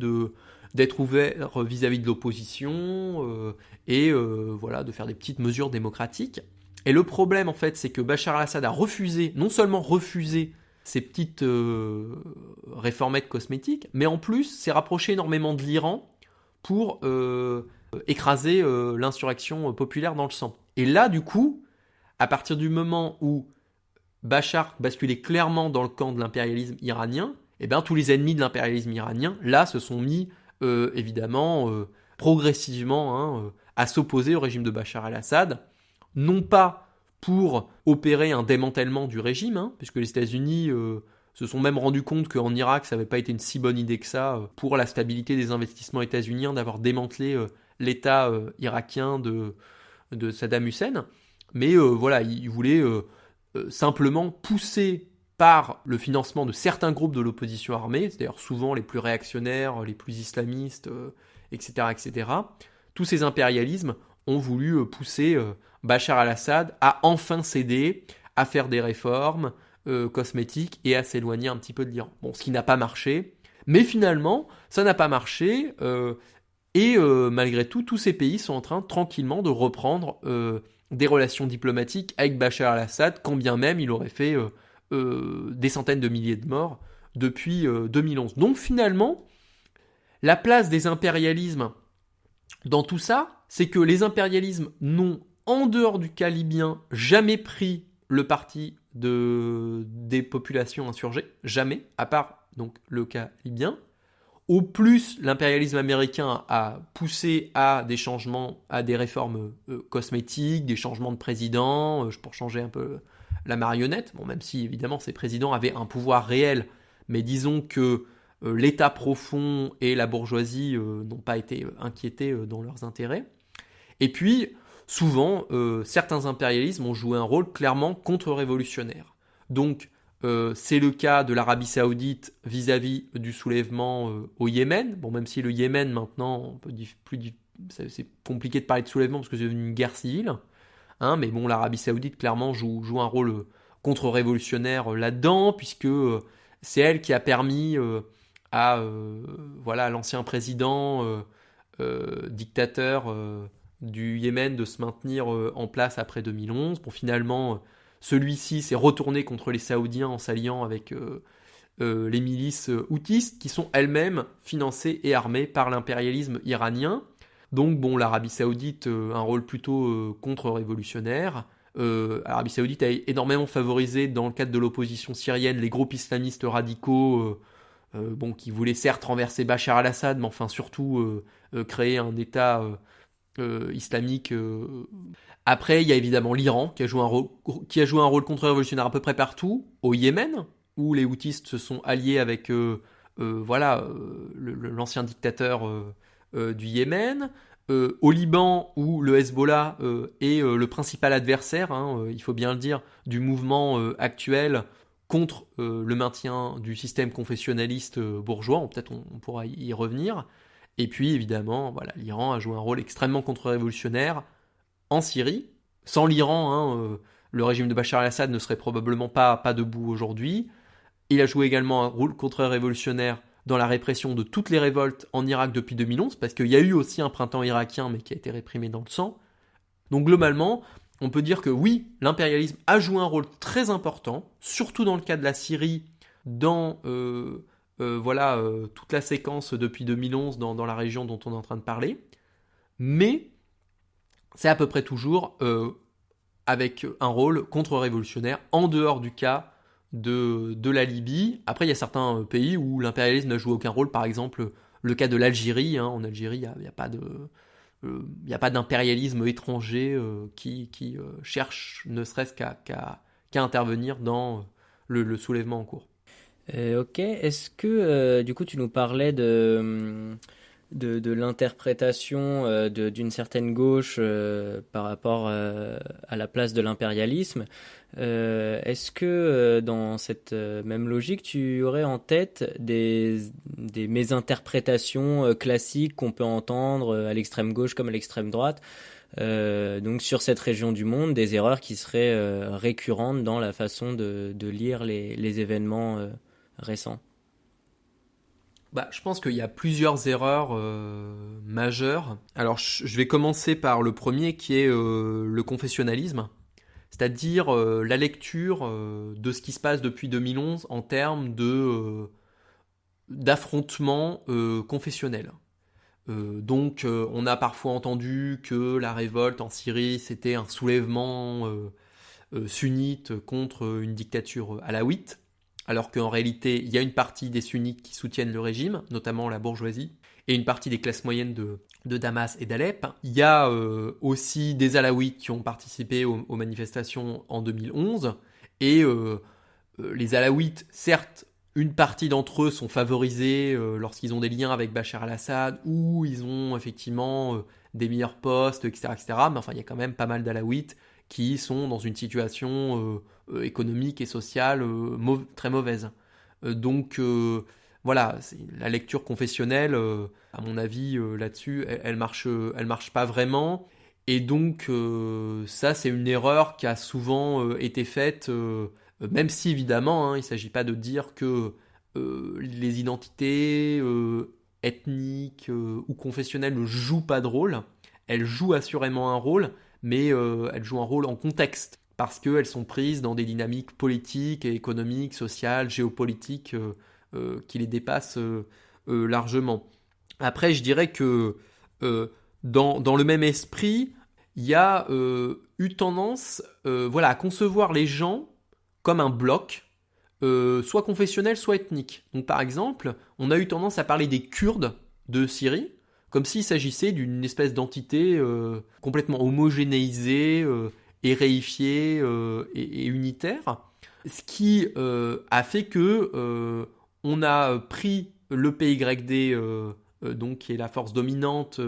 d'être ouvert vis-à-vis de l'opposition euh, et voilà de faire des petites mesures démocratiques. Et le problème, en fait, c'est que Bachar al-Assad a refusé, non seulement refusé ces petites réformettes cosmétiques, mais en plus s'est rapproché énormément de l'Iran pour écraser l'insurrection populaire dans le sang. Et là, du coup, à partir du moment où Bachar basculait clairement dans le camp de l'impérialisme iranien, eh bien, tous les ennemis de l'impérialisme iranien, là, se sont mis, euh, évidemment, euh, progressivement, hein, euh, à s'opposer au régime de Bachar el-Assad, non pas pour opérer un démantèlement du régime, hein, puisque les États-Unis se sont même rendus compte qu'en Irak, ça n'avait pas été une si bonne idée que ça pour la stabilité des investissements états-uniens d'avoir démantelé l'État irakien de, Saddam Hussein. Mais voilà, ils voulaient simplement pousser par le financement de certains groupes de l'opposition armée, c'est-à-dire souvent les plus réactionnaires, les plus islamistes, etc., euh, etc., tous ces impérialismes ont voulu euh, pousser euh, Bachar al-Assad à enfin céder, à faire des réformes cosmétiques et à s'éloigner un petit peu de l'Iran. Bon, ce qui n'a pas marché, mais finalement, ça n'a pas marché, et malgré tout, tous ces pays sont en train tranquillement de reprendre des relations diplomatiques avec Bachar al-Assad, quand bien même il aurait fait euh, des centaines de milliers de morts depuis 2011. Euh, Donc finalement, la place des impérialismes dans tout ça, c'est que les impérialismes n'ont, en dehors du cas libyen, jamais pris le parti de, des populations insurgées, jamais, à part donc le cas libyen. Au plus, l'impérialisme américain a poussé à des changements, à des réformes euh, cosmétiques, des changements de président, pour changer un peu la marionnette, bon, même si évidemment ces présidents avaient un pouvoir réel, mais disons que euh, l'État profond et la bourgeoisie euh, n'ont pas été euh, inquiétés dans leurs intérêts. Et puis, souvent, certains impérialismes ont joué un rôle clairement contre-révolutionnaire. Donc, c'est le cas de l'Arabie saoudite vis-à-vis du soulèvement au Yémen. Bon, même si le Yémen, maintenant, c'est compliqué de parler de soulèvement parce que c'est une guerre civile. Hein, mais bon, l'Arabie Saoudite clairement joue, joue un rôle euh, contre-révolutionnaire euh, là-dedans, puisque euh, c'est elle qui a permis à voilà l'ancien président dictateur du Yémen de se maintenir en place après 2011. Bon, finalement, celui-ci s'est retourné contre les Saoudiens en s'alliant avec les milices houtistes, qui sont elles-mêmes financées et armées par l'impérialisme iranien. Donc bon, l'Arabie Saoudite, euh, un rôle plutôt euh, contre-révolutionnaire. Euh, L'Arabie Saoudite a énormément favorisé dans le cadre de l'opposition syrienne les groupes islamistes radicaux, bon, qui voulaient certes renverser Bachar al-Assad, mais enfin surtout créer un État islamique. Après, il y a évidemment l'Iran qui a joué un rôle, qui a joué un rôle contre-révolutionnaire à peu près partout, au Yémen, où les houtistes se sont alliés avec voilà l'ancien dictateur euh, du Yémen, euh, au Liban où le Hezbollah euh, est le principal adversaire, hein, il faut bien le dire, du mouvement actuel contre le maintien du système confessionnaliste bourgeois, peut-être on, pourra y revenir. Et puis évidemment, voilà, l'Iran a joué un rôle extrêmement contre-révolutionnaire en Syrie. Sans l'Iran, hein, le régime de Bachar el-Assad ne serait probablement pas, pas debout aujourd'hui. Il a joué également un rôle contre-révolutionnaire dans la répression de toutes les révoltes en Irak depuis 2011, parce qu'il y a eu aussi un printemps irakien, mais qui a été réprimé dans le sang. Donc globalement, on peut dire que oui, l'impérialisme a joué un rôle très important, surtout dans le cas de la Syrie, dans euh, euh, voilà euh, toute la séquence depuis 2011 dans, dans, la région dont on est en train de parler, mais c'est à peu près toujours avec un rôle contre-révolutionnaire en dehors du cas de, la Libye. Après, il y a certains euh, pays où l'impérialisme n'a joué aucun rôle, par exemple le cas de l'Algérie. Hein. En Algérie, il n'y a, pas de... Euh, a pas d'impérialisme étranger euh, qui, cherche ne serait-ce qu'à intervenir dans le, soulèvement en cours. Ok, est-ce que du coup tu nous parlais de, de, l'interprétation euh, d'une certaine gauche euh, par rapport euh, à la place de l'impérialisme. Est-ce que dans cette même logique, tu aurais en tête des, des mésinterprétations classiques qu'on peut entendre à l'extrême gauche comme à l'extrême droite donc sur cette région du monde, des erreurs qui seraient récurrentes dans la façon de, de lire les, les événements récents bah, je pense qu'il y a plusieurs erreurs euh, majeures. Alors, je vais commencer par le premier qui est euh, le confessionnalisme. c'est-à-dire la lecture de ce qui se passe depuis 2011 en termes de d'affrontements confessionnels. donc on a parfois entendu que la révolte en Syrie c'était un soulèvement sunnite contre une dictature alaouite, alors qu'en réalité il y a une partie des sunnites qui soutiennent le régime, notamment la bourgeoisie, et une partie des classes moyennes de, Damas et d'Alep. Il y a euh, aussi des Alaouites qui ont participé aux, manifestations en 2011. Et euh, euh, les Alaouites, certes, une partie d'entre eux sont favorisés lorsqu'ils ont des liens avec Bachar al-Assad ou ils ont effectivement des meilleurs postes, etc., etc. Mais enfin, il y a quand même pas mal d'Alaouites qui sont dans une situation économique et sociale très mauvaise. donc voilà, la lecture confessionnelle, euh, à mon avis, euh, là-dessus, elle, marche, elle marche pas vraiment. Et donc, euh, ça, c'est une erreur qui a souvent été faite, même si évidemment, hein, il ne s'agit pas de dire que les identités ethniques ou confessionnelles ne jouent pas de rôle. Elles jouent assurément un rôle, mais elles jouent un rôle en contexte parce qu'elles sont prises dans des dynamiques politiques, économiques, sociales, géopolitiques euh, qui les dépasse euh, euh, largement. Après, je dirais que dans, dans, le même esprit, il y a eu tendance voilà, à concevoir les gens comme un bloc, soit confessionnel, soit ethnique. Donc par exemple, on a eu tendance à parler des Kurdes de Syrie, comme s'il s'agissait d'une espèce d'entité complètement homogénéisée et réifiée et, unitaire, ce qui a fait que on a euh, pris le PYD, euh, euh, donc, qui est la force dominante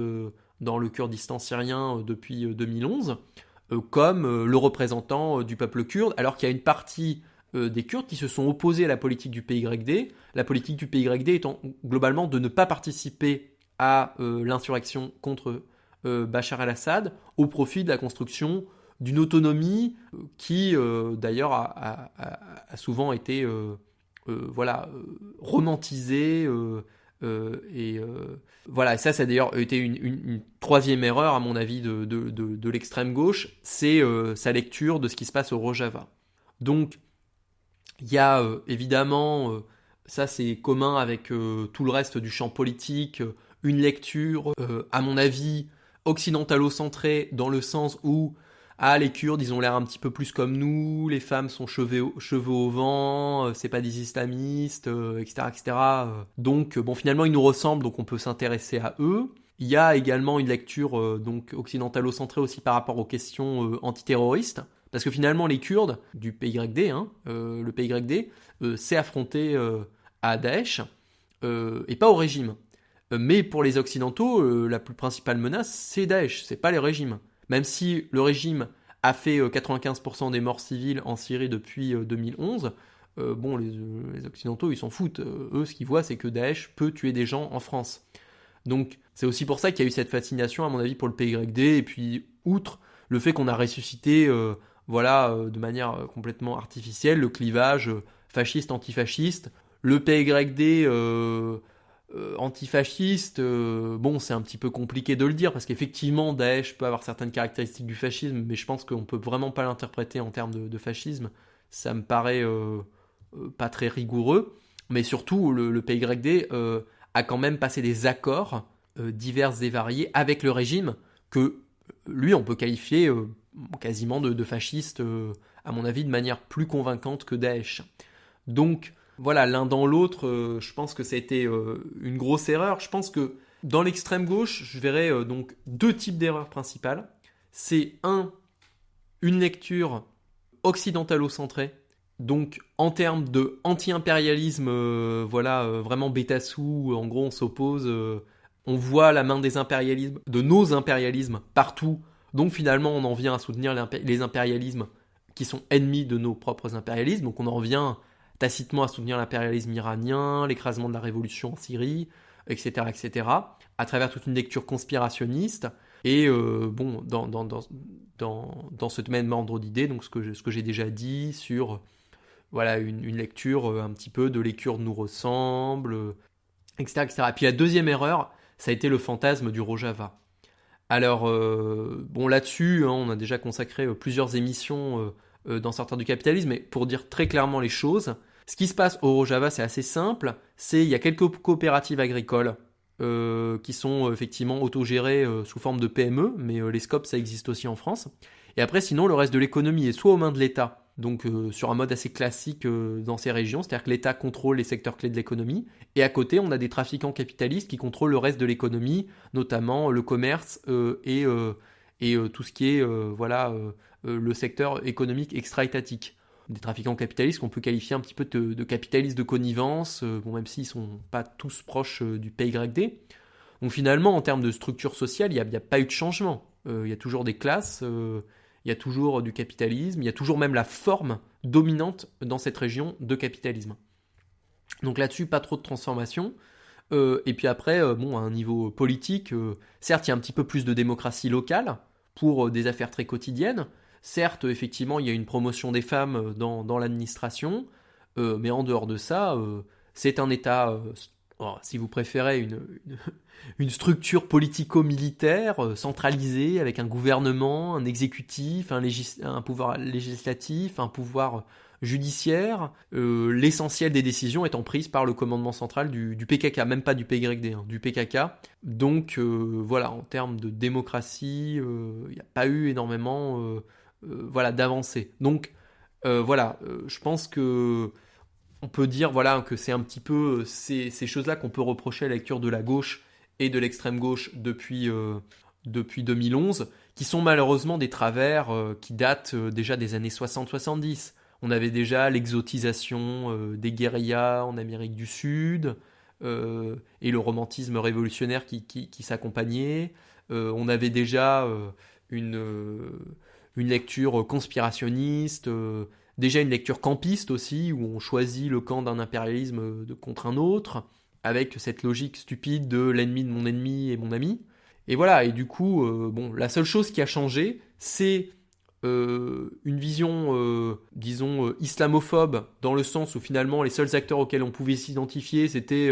dans le Kurdistan syrien depuis 2011, comme le représentant du peuple kurde, alors qu'il y a une partie des Kurdes qui se sont opposés à la politique du PYD, la politique du PYD étant globalement de ne pas participer à l'insurrection contre Bachar al-Assad au profit de la construction d'une autonomie qui d'ailleurs a, souvent été euh, voilà, euh, romantisé. Euh, et voilà, ça, ça a d'ailleurs été une, troisième erreur, à mon avis, de, de, l'extrême gauche, c'est sa lecture de ce qui se passe au Rojava. Donc, il y a évidemment, ça c'est commun avec tout le reste du champ politique, une lecture, à mon avis, occidentalo-centrée, dans le sens où ah les Kurdes ils ont l'air un petit peu plus comme nous, les femmes sont cheveux, au vent, euh, c'est pas des islamistes, etc., euh, etc. Euh. Donc bon finalement ils nous ressemblent donc on peut s'intéresser à eux. Il y a également une lecture donc occidentalo-centrée aussi par rapport aux questions antiterroristes. Parce que finalement, les Kurdes du PYD, hein, le PYD, s'est affronté à Daesh et pas au régime. Mais pour les Occidentaux, la plus principale menace, c'est Daesh, c'est pas les régimes. Même si le régime a fait 95% euh, des morts civiles en Syrie depuis 2011, euh, euh, bon, les, Occidentaux, ils s'en foutent. eux, ce qu'ils voient, c'est que Daesh peut tuer des gens en France. Donc, c'est aussi pour ça qu'il y a eu cette fascination, à mon avis, pour le PYD. Et puis, outre le fait qu'on a ressuscité, voilà, de manière complètement artificielle, le clivage fasciste-antifasciste, le PYD euh, antifasciste, euh, bon, c'est un petit peu compliqué de le dire parce qu'effectivement, Daesh peut avoir certaines caractéristiques du fascisme, mais je pense qu'on peut vraiment pas l'interpréter en termes de, fascisme. Ça me paraît euh, pas très rigoureux, mais surtout, le, PYD a quand même passé des accords divers et variés avec le régime que lui, on peut qualifier quasiment de, de fasciste, à mon avis, de manière plus convaincante que Daesh. Donc, voilà, l'un dans l'autre, euh, je pense que ça a été euh, une grosse erreur. Je pense que dans l'extrême gauche, je verrais euh, donc deux types d'erreurs principales. C'est un, une lecture occidentalo-centrée, donc en termes de anti-impérialisme, voilà, vraiment bêta-sous, en gros on s'oppose, on voit la main des impérialismes, de nos impérialismes partout, donc finalement on en vient à soutenir les impérialismes qui sont ennemis de nos propres impérialismes, donc on en revient tacitement à soutenir l'impérialisme iranien, l'écrasement de la révolution en Syrie, etc., etc., à travers toute une lecture conspirationniste. Et euh, bon, dans, dans, dans, dans, ce même ordre d'idées, donc ce que, j'ai déjà dit sur voilà, une, lecture euh, un petit peu de Kurdes nous ressemblent, etc., etc. Et puis la deuxième erreur, ça a été le fantasme du Rojava. Alors, bon, là-dessus, hein, on a déjà consacré plusieurs émissions dans certains du capitalisme, mais pour dire très clairement les choses, ce qui se passe au Rojava, c'est assez simple. C'est il y a quelques coopératives agricoles euh, qui sont effectivement autogérées euh, sous forme de PME, mais euh, les scopes, ça existe aussi en France. Et après, sinon, le reste de l'économie est soit aux mains de l'État, donc sur un mode assez classique dans ces régions, c'est-à-dire que l'État contrôle les secteurs clés de l'économie, et à côté, on a des trafiquants capitalistes qui contrôlent le reste de l'économie, notamment le commerce et, et tout ce qui est voilà, le secteur économique extra-étatique des trafiquants capitalistes qu'on peut qualifier un petit peu de, capitalistes de connivence, euh, bon, même s'ils sont pas tous proches euh, du PYD. Donc finalement, en termes de structure sociale, il n'y a, pas eu de changement. Euh, il y a toujours des classes, il y a toujours du capitalisme, il y a toujours même la forme dominante dans cette région de capitalisme. Donc là-dessus, pas trop de transformation. et puis après, bon, à un niveau politique, certes, il y a un petit peu plus de démocratie locale pour des affaires très quotidiennes, Certes, effectivement, il y a une promotion des femmes euh, dans, l'administration, euh, mais en dehors de ça, euh, c'est un État, oh, si vous préférez, une, structure politico-militaire centralisée avec un gouvernement, un exécutif, un, pouvoir législatif, un pouvoir judiciaire, l'essentiel des décisions étant prises par le commandement central du, PKK, même pas du PYD, hein, du PKK. Donc voilà, en termes de démocratie, il n'y a pas eu énormément voilà, d'avancer. Donc euh, voilà, euh, je pense que on peut dire voilà que c'est un petit peu ces, choses-là qu'on peut reprocher à la lecture de la gauche et de l'extrême gauche depuis, depuis 2011, qui sont malheureusement des travers qui datent déjà des années 60-70. On avait déjà l'exotisation des guérillas en Amérique du Sud et le romantisme révolutionnaire qui, qui s'accompagnait. on avait déjà une une lecture conspirationniste, euh, déjà une lecture campiste aussi, où on choisit le camp d'un impérialisme de, contre un autre, avec cette logique stupide de l'ennemi de mon ennemi et mon ami. Et voilà, et du coup, euh, bon, la seule chose qui a changé, c'est euh, une vision, disons, islamophobe, dans le sens où finalement les seuls acteurs auxquels on pouvait s'identifier, c'était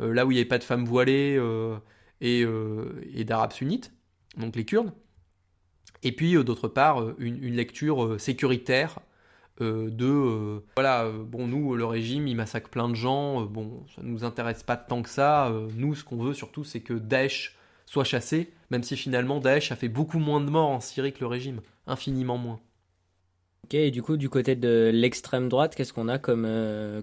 là où il n'y avait pas de femmes voilées et, et d'arabes sunnites, donc les Kurdes. Et puis euh, d'autre part, euh, une, lecture euh, sécuritaire de voilà bon nous le régime il massacre plein de gens bon ça nous intéresse pas tant que ça nous ce qu'on veut surtout c'est que Daesh soit chassé même si finalement Daesh a fait beaucoup moins de morts en Syrie que le régime infiniment moins. Ok, et du coup, du côté de l'extrême droite, qu'est-ce qu'on a comme,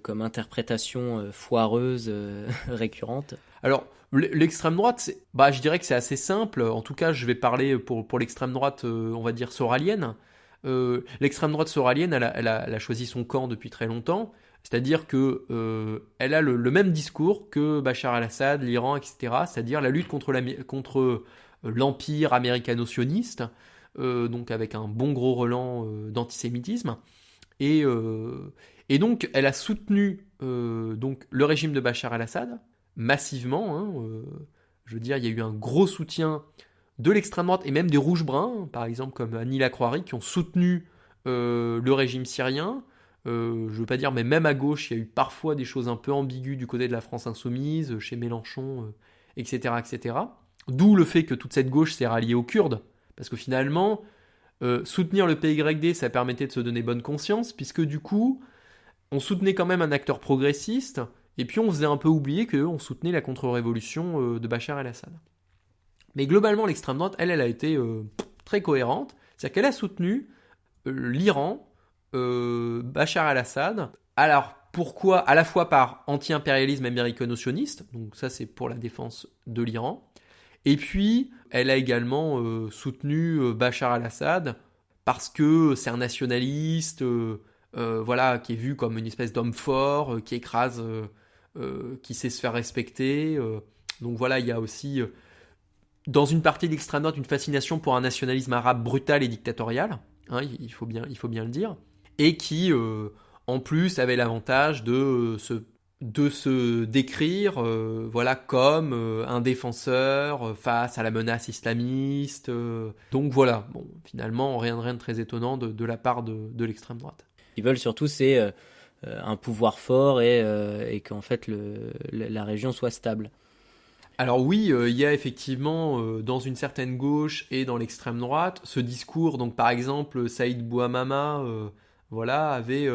comme interprétation foireuse récurrente? Alors, L'extrême droite, bah, je dirais que c'est assez simple. En tout cas, je vais parler pour, pour l'extrême droite, euh, on va dire soralienne. Euh, l'extrême droite soralienne, elle a, choisi son camp depuis très longtemps. C'est-à-dire que euh, elle a le, même discours que Bachar al-Assad, l'Iran, etc. C'est-à-dire la lutte contre, contre l'empire américano-sioniste, donc avec un bon gros relent d'antisémitisme. Et, et donc, elle a soutenu donc le régime de Bachar al-Assad, massivement. Hein, euh, je veux dire, il y a eu un gros soutien de l'extrême droite et même des rouges-bruns, par exemple comme Annie Lacroix, qui ont soutenu euh, le régime syrien. Euh, je veux pas dire, mais même à gauche, il y a eu parfois des choses un peu ambiguës du côté de la France insoumise, chez Mélenchon, etc., etc. D'où le fait que toute cette gauche s'est ralliée aux Kurdes, parce que finalement, soutenir le PYD, ça permettait de se donner bonne conscience, puisque du coup, on soutenait quand même un acteur progressiste et puis on faisait un peu oublier qu'on soutenait la contre-révolution euh, de Bachar el-Assad. Mais globalement, l'extrême droite, elle, elle a été euh, très cohérente. C'est-à-dire qu'elle a soutenu euh, l'Iran, Bachar el-Assad. Alors, pourquoi? À la fois par anti-impérialisme américano-sioniste, donc ça c'est pour la défense de l'Iran. Et puis, elle a également soutenu Bachar el-Assad parce que c'est un nationaliste, voilà, qui est vu comme une espèce d'homme fort, qui écrase qui sait se faire respecter. Euh. donc voilà, il y a aussi euh, dans une partie de l'extrême droite une fascination pour un nationalisme arabe brutal et dictatorial, hein, il, faut bien, il faut bien le dire, et qui en plus avait l'avantage de se de se décrire voilà comme un défenseur face à la menace islamiste donc voilà bon finalement rien de rien de très étonnant de, la part de, de l'extrême droite ils veulent surtout c'est euh, un pouvoir fort et, euh, qu'en fait la région soit stable. Alors oui, il y a effectivement dans une certaine gauche et dans l'extrême droite ce discours. Donc par exemple, Saïd Bouamama, voilà, avait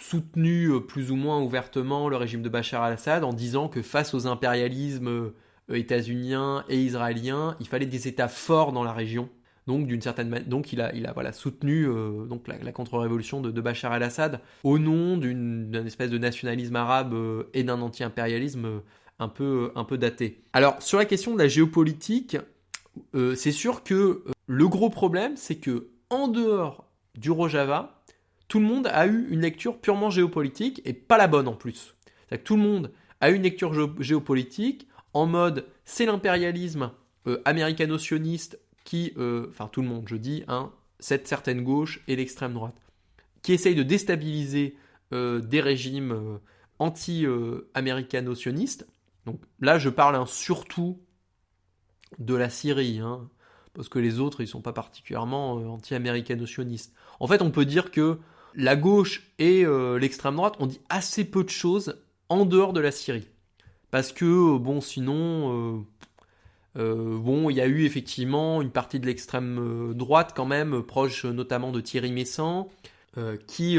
soutenu plus ou moins ouvertement le régime de Bachar al-Assad en disant que face aux impérialismes états-uniens et israéliens, il fallait des États forts dans la région donc d'une certaine il a, soutenu euh, la, contre-révolution de, Bachar el-Assad au nom d'une espèce de nationalisme arabe euh, et d'un anti-impérialisme euh, un peu, un daté. Alors sur la question de la géopolitique, c'est sûr que le gros problème, c'est que en dehors du Rojava, tout le monde a eu une lecture purement géopolitique et pas la bonne en plus. Que tout le monde a eu une lecture géopolitique en mode c'est l'impérialisme américano-sioniste qui, euh, enfin tout le monde, je dis, hein, cette certaine gauche et l'extrême droite, qui essaye de déstabiliser euh, des régimes euh, anti-américano-sionistes. Donc là, je parle surtout de la Syrie, hein, parce que les autres, ils sont pas particulièrement anti-américano-sionistes. En fait, on peut dire que la gauche et l'extrême droite ont dit assez peu de choses en dehors de la Syrie. Parce que, bon, sinon, bon, il y a eu effectivement une partie de l'extrême euh, droite quand même, proche notamment de Thierry Messant, euh, qui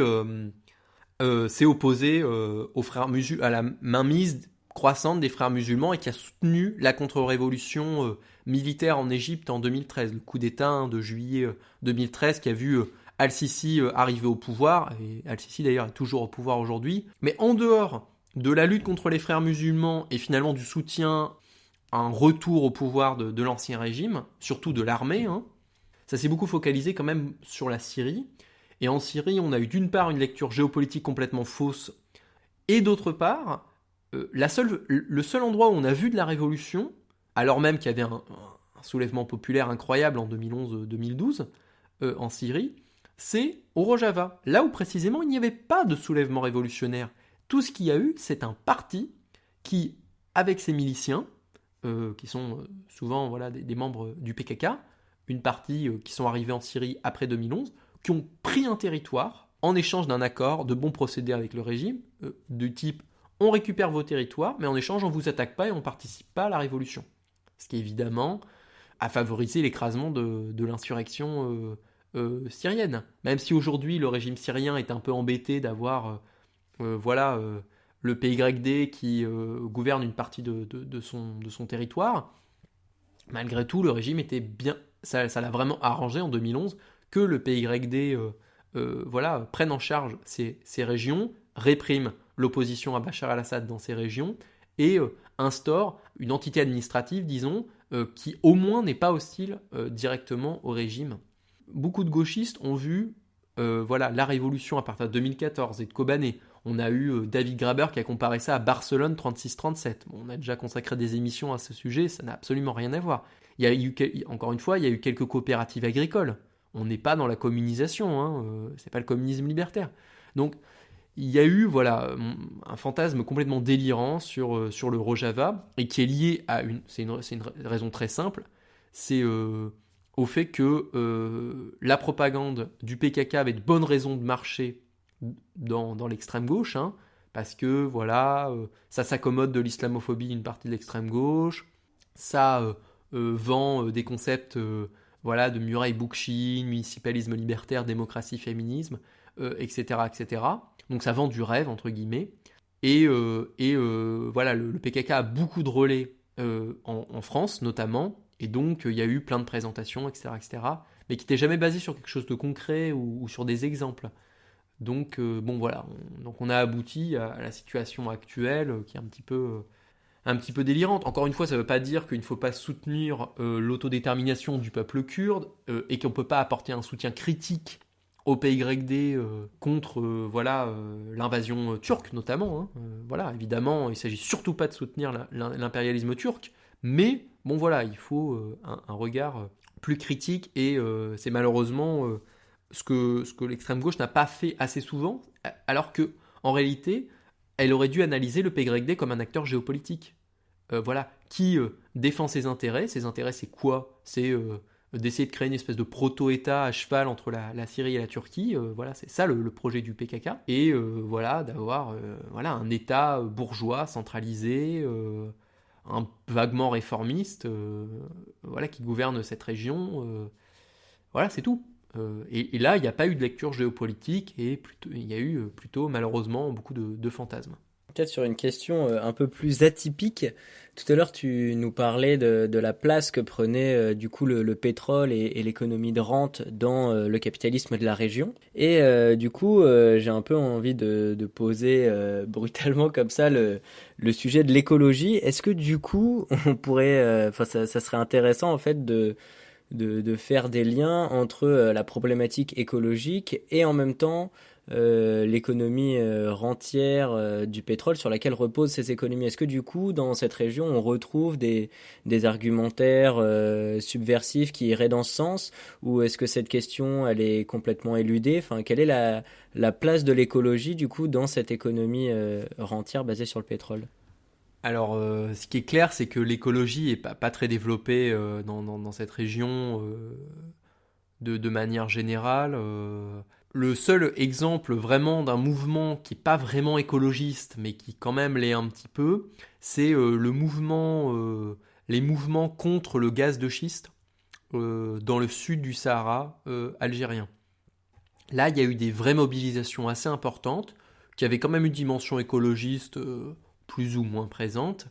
s'est opposé aux frères à la mainmise croissante des frères musulmans et qui a soutenu la contre-révolution militaire en Égypte en 2013, le coup d'État hein, de juillet 2013 qui a vu Al-Sisi arriver au pouvoir, et Al-Sisi d'ailleurs est toujours au pouvoir aujourd'hui. Mais en dehors de la lutte contre les frères musulmans et finalement du soutien un retour au pouvoir de, l'ancien régime, surtout de l'armée. Hein. Ça s'est beaucoup focalisé quand même sur la Syrie. Et en Syrie, on a eu d'une part une lecture géopolitique complètement fausse, et d'autre part, euh, le seul endroit où on a vu de la révolution, alors même qu'il y avait un, soulèvement populaire incroyable en 2011-2012 euh, en Syrie, c'est au Rojava, là où précisément il n'y avait pas de soulèvement révolutionnaire. Tout ce qu'il y a eu, c'est un parti qui, avec ses miliciens, euh, qui sont euh, souvent voilà, des, membres du PKK, une partie euh, qui sont arrivés en Syrie après 2011, qui ont pris un territoire en échange d'un accord de bons procédés avec le régime, du type on récupère vos territoires, mais en échange on vous attaque pas et on participe pas à la révolution. Ce qui évidemment a favorisé l'écrasement de, de l'insurrection syrienne. Même si aujourd'hui le régime syrien est un peu embêté d'avoir voilà le PYD qui euh, gouverne une partie de, son, territoire. Malgré tout, le régime était bien. Ça, l'a vraiment arrangé en 2011 que le PYD euh, euh, voilà, prenne en charge ces, régions, réprime l'opposition à Bachar al-Assad dans ces régions et instaure une entité administrative, disons, qui au moins n'est pas hostile directement au régime. Beaucoup de gauchistes ont vu voilà, la révolution à partir de 2014 et de Kobané on a eu euh, David Graber qui a comparé ça à Barcelone 36-37. on a déjà consacré des émissions à ce sujet, ça n'a absolument rien à voir. Il y a eu, encore une fois, il y a eu quelques coopératives agricoles. On n'est pas dans la communisation, hein, euh, c'est pas le communisme libertaire. Donc, il y a eu voilà un fantasme complètement délirant sur, euh, sur le Rojava et qui est lié à une c'est une, raison très simple c'est au fait que la propagande du PKK avait de bonnes raisons de marcher dans, l'extrême gauche, hein, parce que voilà, euh, ça s'accommode de l'islamophobie d'une partie de l'extrême gauche, ça euh, euh, vend des concepts voilà, de Muraille Bookchin, municipalisme libertaire, démocratie, féminisme, etc., etc. Donc ça vend du rêve, entre guillemets. Et, et voilà, le, PKK a beaucoup de relais en, France, notamment, et donc il y a eu plein de présentations, etc., etc., mais qui n'étaient jamais basées sur quelque chose de concret ou sur des exemples. Donc euh, bon voilà, on, donc on a abouti à, la situation actuelle euh, qui est un petit peu euh, un petit peu délirante. Encore une fois, ça ne veut pas dire qu'il ne faut pas soutenir l'autodétermination du peuple kurde et qu'on ne peut pas apporter un soutien critique au PYD contre voilà l'invasion turque notamment. Hein. voilà, évidemment, il s'agit surtout pas de soutenir l'impérialisme turc, mais bon voilà, il faut un, regard plus critique et c'est malheureusement ce que, ce que l'extrême gauche n'a pas fait assez souvent, alors que en réalité, elle aurait dû analyser le PYD comme un acteur géopolitique. Euh, voilà, qui euh, défend ses intérêts? Ses intérêts, c'est quoi? C'est euh, d'essayer de créer une espèce de proto-État à cheval entre la, Syrie et la Turquie. voilà, c'est ça le, projet du PKK. Et voilà, d'avoir voilà un État bourgeois centralisé un vaguement réformiste, voilà, qui gouverne cette région. voilà, c'est tout. Et, là, il n'y a pas eu de lecture géopolitique et il y a eu plutôt malheureusement beaucoup de fantasmes. Peut-être sur une question euh, un peu plus atypique. Tout à l'heure, tu nous parlais de, la place que prenait euh, du coup le, pétrole et, l'économie de rente dans euh, le capitalisme de la région. Et du coup, j'ai un peu envie de, poser brutalement comme ça le, sujet de l'écologie. Est-ce que du coup, on pourrait, enfin, ça, serait intéressant en fait de de, faire des liens entre la problématique écologique et en même temps euh, l'économie euh, rentière euh, du pétrole sur laquelle reposent ces économies. Est-ce que du coup, dans cette région, on retrouve des, des argumentaires subversifs qui iraient dans ce sens? Ou est-ce que cette question, elle est complètement éludée? Enfin, Quelle est la, la place de l'écologie, du coup, dans cette économie rentière basée sur le pétrole? Alors, ce qui est clair, c'est que l'écologie est pas, très développée dans, dans, cette région de, de, manière générale le seul exemple vraiment d'un mouvement qui n'est pas vraiment écologiste, mais qui quand même l'est un petit peu, c'est euh, le mouvement, euh, les mouvements contre le gaz de schiste euh, dans le sud du Sahara algérien. Là, il y a eu des vraies mobilisations assez importantes, qui avaient quand même une dimension écologiste plus ou moins présente,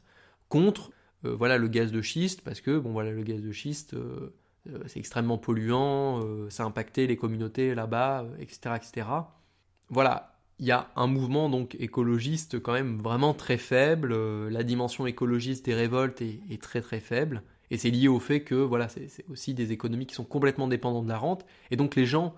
contre voilà, le gaz de schiste, parce que bon, voilà, le gaz de schiste euh, c'est extrêmement polluant, euh, ça a impacté les communautés là-bas, etc., euh, etc. Voilà, il y a un mouvement donc écologiste quand même vraiment très faible. la dimension écologiste des révoltes est, très très faible. Et c'est lié au fait que voilà, c'est aussi des économies qui sont complètement dépendantes de la rente. Et donc les gens,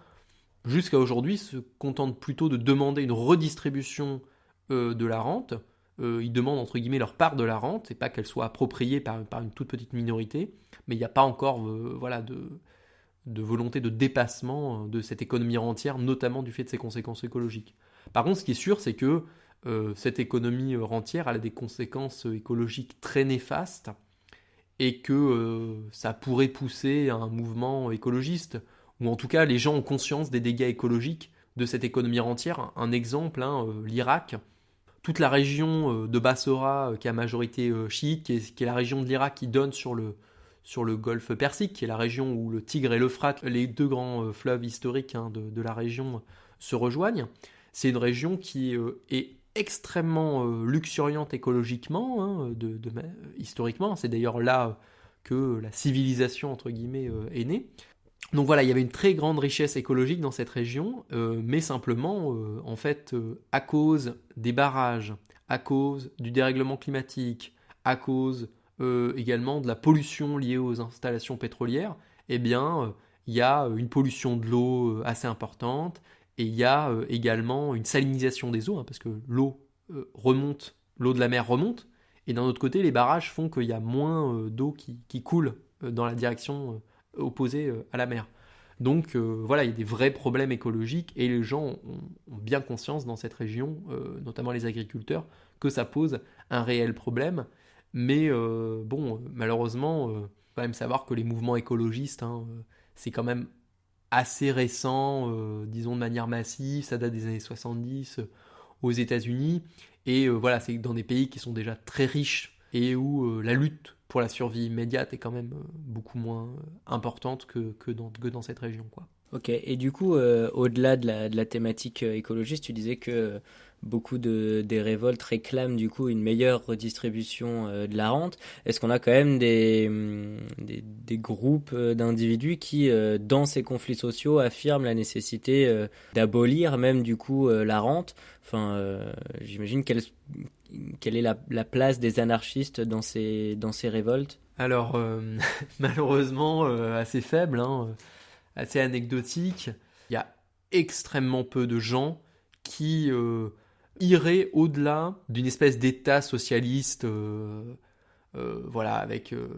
jusqu'à aujourd'hui, se contentent plutôt de demander une redistribution de la rente. Ils demandent entre guillemets leur part de la rente, et pas qu'elle soit appropriée par, une toute petite minorité mais il n'y a pas encore euh, voilà, de, volonté de dépassement euh, de cette économie rentière, notamment du fait de ses conséquences écologiques. Par contre, ce qui est sûr, c'est que euh, cette économie rentière a des conséquences écologiques très néfastes et que ça pourrait pousser un mouvement écologiste, ou en tout cas les gens ont conscience des dégâts écologiques de cette économie rentière. Un exemple, hein, l'Irak, toute la région de Bassora, qui a majorité chiite, qui est, est la région de l'Irak qui donne sur le, golfe Persique, qui est la région où le Tigre et l'Euphrate, les deux grands euh, fleuves historiques hein, de, la région, se rejoignent. C'est une région qui euh, est extrêmement euh, luxuriante écologiquement, hein, historiquement. C'est d'ailleurs là que la civilisation, entre guillemets, est née. Donc voilà, il y avait une très grande richesse écologique dans cette région, mais simplement, en fait, à cause des barrages, à cause du dérèglement climatique, à cause euh, également de la pollution liée aux installations pétrolières, eh bien, euh, il y a une pollution de l'eau euh, assez importante et il y a également une salinisation des eaux, hein, parce que l'eau remonte, l'eau de la mer remonte, et d'un autre côté, les barrages font qu'il y a moins d'eau qui, coule dans la direction opposée à la mer. Donc voilà, il y a des vrais problèmes écologiques et les gens ont, bien conscience dans cette région, notamment les agriculteurs, que ça pose un réel problème mais euh, bon, malheureusement, il euh, faut quand même savoir que les mouvements écologistes, hein, euh, c'est quand même assez récent, disons de manière massive, ça date des années 70 aux États-Unis. Et voilà, c'est dans des pays qui sont déjà très riches et où la lutte pour la survie immédiate est quand même beaucoup moins importante que, que, dans, que dans cette région. Quoi. Ok, et du coup, au-delà de la, de la, thématique écologiste, tu disais que beaucoup de, des révoltes réclament du coup une meilleure redistribution euh, de la rente. Est-ce qu'on a quand même des, hum, des, groupes euh, d'individus qui, euh, dans ces conflits sociaux, affirment la nécessité d'abolir même du coup la rente? Enfin, j'imagine quelle, quelle est la, la, place des anarchistes dans ces, révoltes? Alors, malheureusement, assez faible, hein, assez anecdotique. Il y a extrêmement peu de gens qui irait au-delà d'une espèce d'État socialiste, euh, euh, voilà, avec euh,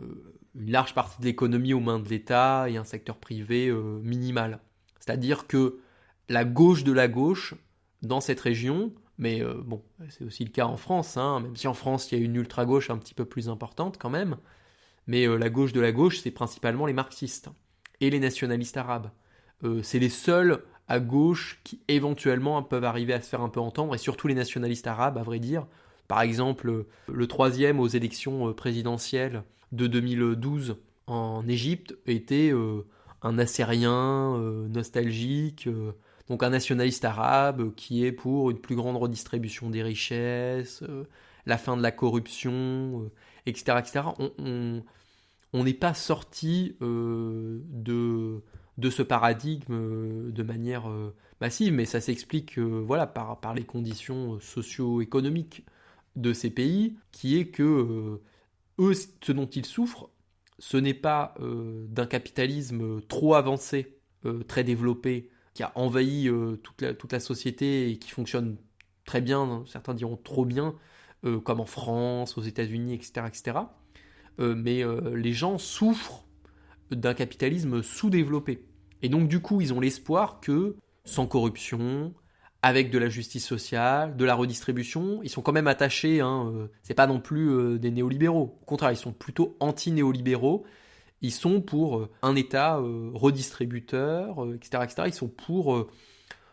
une large partie de l'économie aux mains de l'État et un secteur privé minimal. C'est-à-dire que la gauche de la gauche, dans cette région, mais bon, c'est aussi le cas en France, hein, même si en France il y a une ultra-gauche un petit peu plus importante quand même, mais la gauche de la gauche, c'est principalement les marxistes et les nationalistes arabes. c'est les seuls à gauche qui éventuellement peuvent arriver à se faire un peu entendre, et surtout les nationalistes arabes, à vrai dire, Par exemple, le troisième aux élections présidentielles de 2012 en Égypte était un Assyrien nostalgique, donc un nationaliste arabe qui est pour une plus grande redistribution des richesses, la fin de la corruption, etc. etc. On n'est pas sorti de ce paradigme euh, de manière euh, massive, mais ça s'explique euh, voilà, par, les conditions socio-économiques de ces pays, qui est que ce dont ils souffrent, ce n'est pas d'un capitalisme trop avancé, très développé, qui a envahi toute, la, toute la société et qui fonctionne très bien, certains diront trop bien, comme en France, aux États-Unis, etc. etc. mais les gens souffrent d'un capitalisme sous-développé. Et donc du coup, ils ont l'espoir que, sans corruption, avec de la justice sociale, de la redistribution, ils sont quand même attachés, hein, euh, c'est pas non plus euh, des néolibéraux. Au contraire, ils sont plutôt anti-néolibéraux. Ils sont pour euh, un État redistributeur, etc., etc. Ils sont pour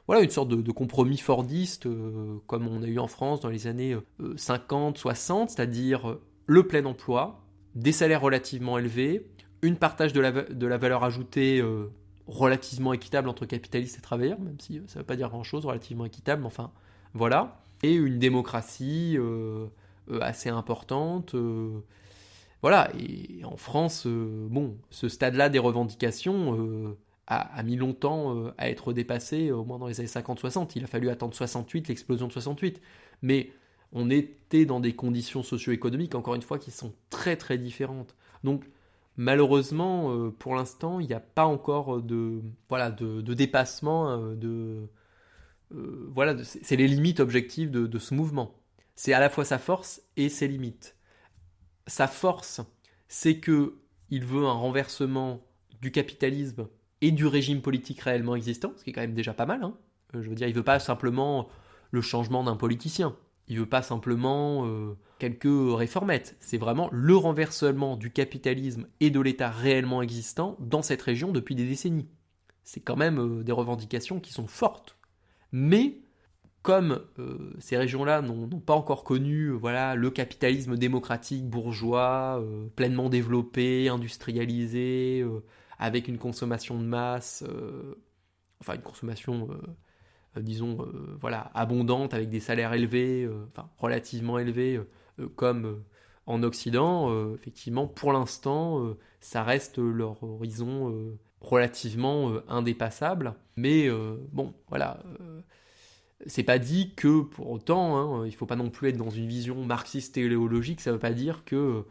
voilà, une sorte de, compromis fordiste, comme on a eu en France dans les années 50, 60, c'est-à-dire le plein emploi, des salaires relativement élevés, une partage de la, valeur ajoutée euh, relativement équitable entre capitalistes et travailleurs, même si euh, ça ne veut pas dire grand-chose, relativement équitable, enfin, voilà. Et une démocratie euh, assez importante. Voilà, et en France, bon, ce stade-là des revendications a, mis longtemps à être dépassé, au moins dans les années 50-60. Il a fallu attendre 68, l'explosion de 68. Mais on était dans des conditions socio-économiques, encore une fois, qui sont très très différentes. Donc, Malheureusement, euh, pour l'instant, il n'y a pas encore de, voilà, de, dépassement. Euh, de, euh, voilà, c'est les limites objectives de, ce mouvement. C'est à la fois sa force et ses limites. Sa force, c'est que il veut un renversement du capitalisme et du régime politique réellement existant, ce qui est quand même déjà pas mal. Hein. Je veux dire, il veut pas simplement le changement d'un politicien. Il veut pas simplement euh, quelques réformettes. C'est vraiment le renversement du capitalisme et de l'État réellement existant dans cette région depuis des décennies. C'est quand même euh, des revendications qui sont fortes. Mais comme euh, ces régions-là n'ont pas encore connu voilà, le capitalisme démocratique bourgeois, pleinement développé, industrialisé, avec une consommation de masse, enfin une consommation euh, disons, euh, voilà, abondante, avec des salaires élevés, euh, enfin relativement élevés, comme en Occident, effectivement, pour l'instant, ça reste leur horizon relativement indépassable. Mais bon, voilà c'est pas dit que pour autant, hein, il faut pas non plus être dans une vision marxiste téléologique, ça veut pas dire que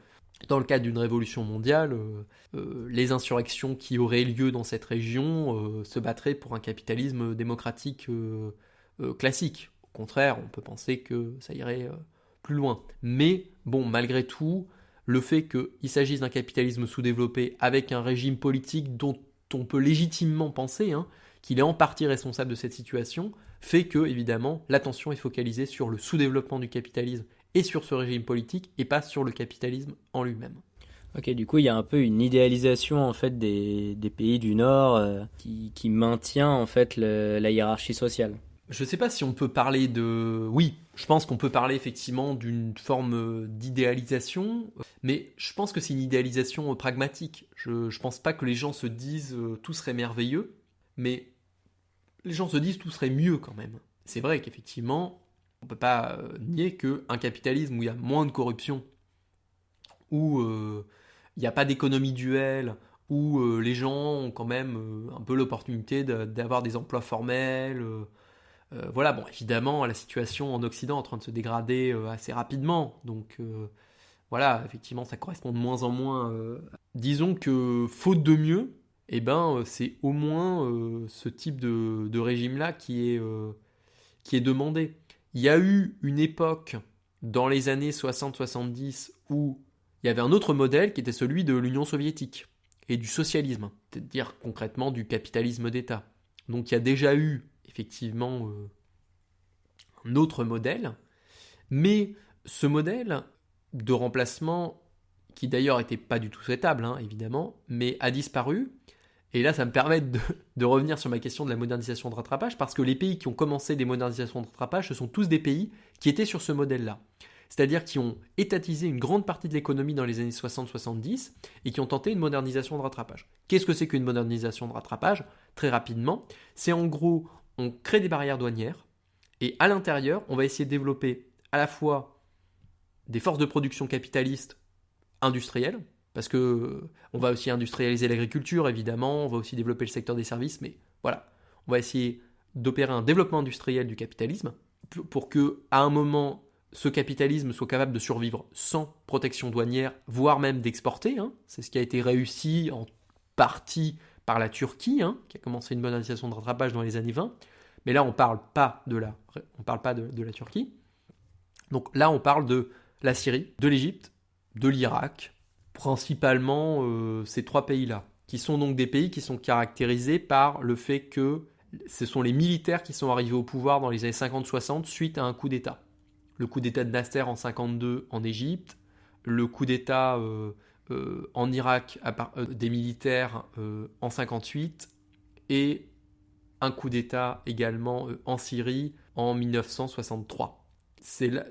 dans le cadre d'une révolution mondiale, euh, euh, les insurrections qui auraient lieu dans cette région euh, se battraient pour un capitalisme démocratique classique. Au contraire, on peut penser que ça irait plus loin. Mais bon, malgré tout, le fait qu'il s'agisse d'un capitalisme sous-développé avec un régime politique dont on peut légitimement penser hein, qu'il est en partie responsable de cette situation, fait que, évidemment, l'attention est focalisée sur le sous-développement du capitalisme et sur ce régime politique et pas sur le capitalisme en lui-même. Ok, du coup, il y a un peu une idéalisation en fait des, des pays du Nord euh, qui, qui, maintient en fait la hiérarchie sociale. Je ne sais pas si on peut parler de. Oui, je pense qu'on peut parler effectivement d'une forme d'idéalisation, mais je pense que c'est une idéalisation pragmatique. Je ne pense pas que les gens se disent euh, tout serait merveilleux, mais les gens se disent tout serait mieux quand même. C'est vrai qu'effectivement, on ne peut pas euh, nier qu'un capitalisme où il y a moins de corruption, où euh, il n'y a pas d'économie duelle, où euh, les gens ont quand même un peu l'opportunité d'avoir des emplois formels. voilà, bon, évidemment, la situation en Occident est en train de se dégrader assez rapidement. Donc, voilà, effectivement, ça correspond de moins en moins. Disons que, faute de mieux, eh ben, c'est au moins ce type de, régime-là qui, est qui est demandé. Il y a eu une époque dans les années 60-70 où il y avait un autre modèle qui était celui de l'Union soviétique et du socialisme, c'est-à-dire concrètement du capitalisme d'État. Donc il y a déjà eu effectivement euh, un autre modèle, mais ce modèle de remplacement, qui d'ailleurs n'était pas du tout souhaitable, hein, évidemment, mais a disparu, et là, ça me permet de, revenir sur ma question de la modernisation de rattrapage, parce que les pays qui ont commencé des modernisations de rattrapage, ce sont tous des pays qui étaient sur ce modèle-là. c'est-à-dire qui ont étatisé une grande partie de l'économie dans les années 60-70 et qui ont tenté une modernisation de rattrapage. Qu'est-ce que c'est qu'une modernisation de rattrapage? Très rapidement, c'est en gros, on crée des barrières douanières et à l'intérieur, on va essayer de développer à la fois des forces de production capitalistes industrielles, parce que on va aussi industrialiser l'agriculture évidemment, on va aussi développer le secteur des services, mais voilà, on va essayer d'opérer un développement industriel du capitalisme pour que à un moment ce capitalisme soit capable de survivre sans protection douanière, voire même d'exporter. Hein. C'est ce qui a été réussi en partie par la Turquie, hein, qui a commencé une modernisation de rattrapage dans les années 20. Mais là, on ne parle pas de la, on parle pas de, la Turquie. Donc là, on parle de la Syrie, de l'Égypte, de l'Irak, principalement euh, ces trois pays-là, qui sont donc des pays qui sont caractérisés par le fait que ce sont les militaires qui sont arrivés au pouvoir dans les années 50-60 suite à un coup d'État. Le coup d'État de Nasser en 52 en Égypte, le coup d'État euh, euh, en Irak des militaires en 58 et un coup d'État également en Syrie en 1963.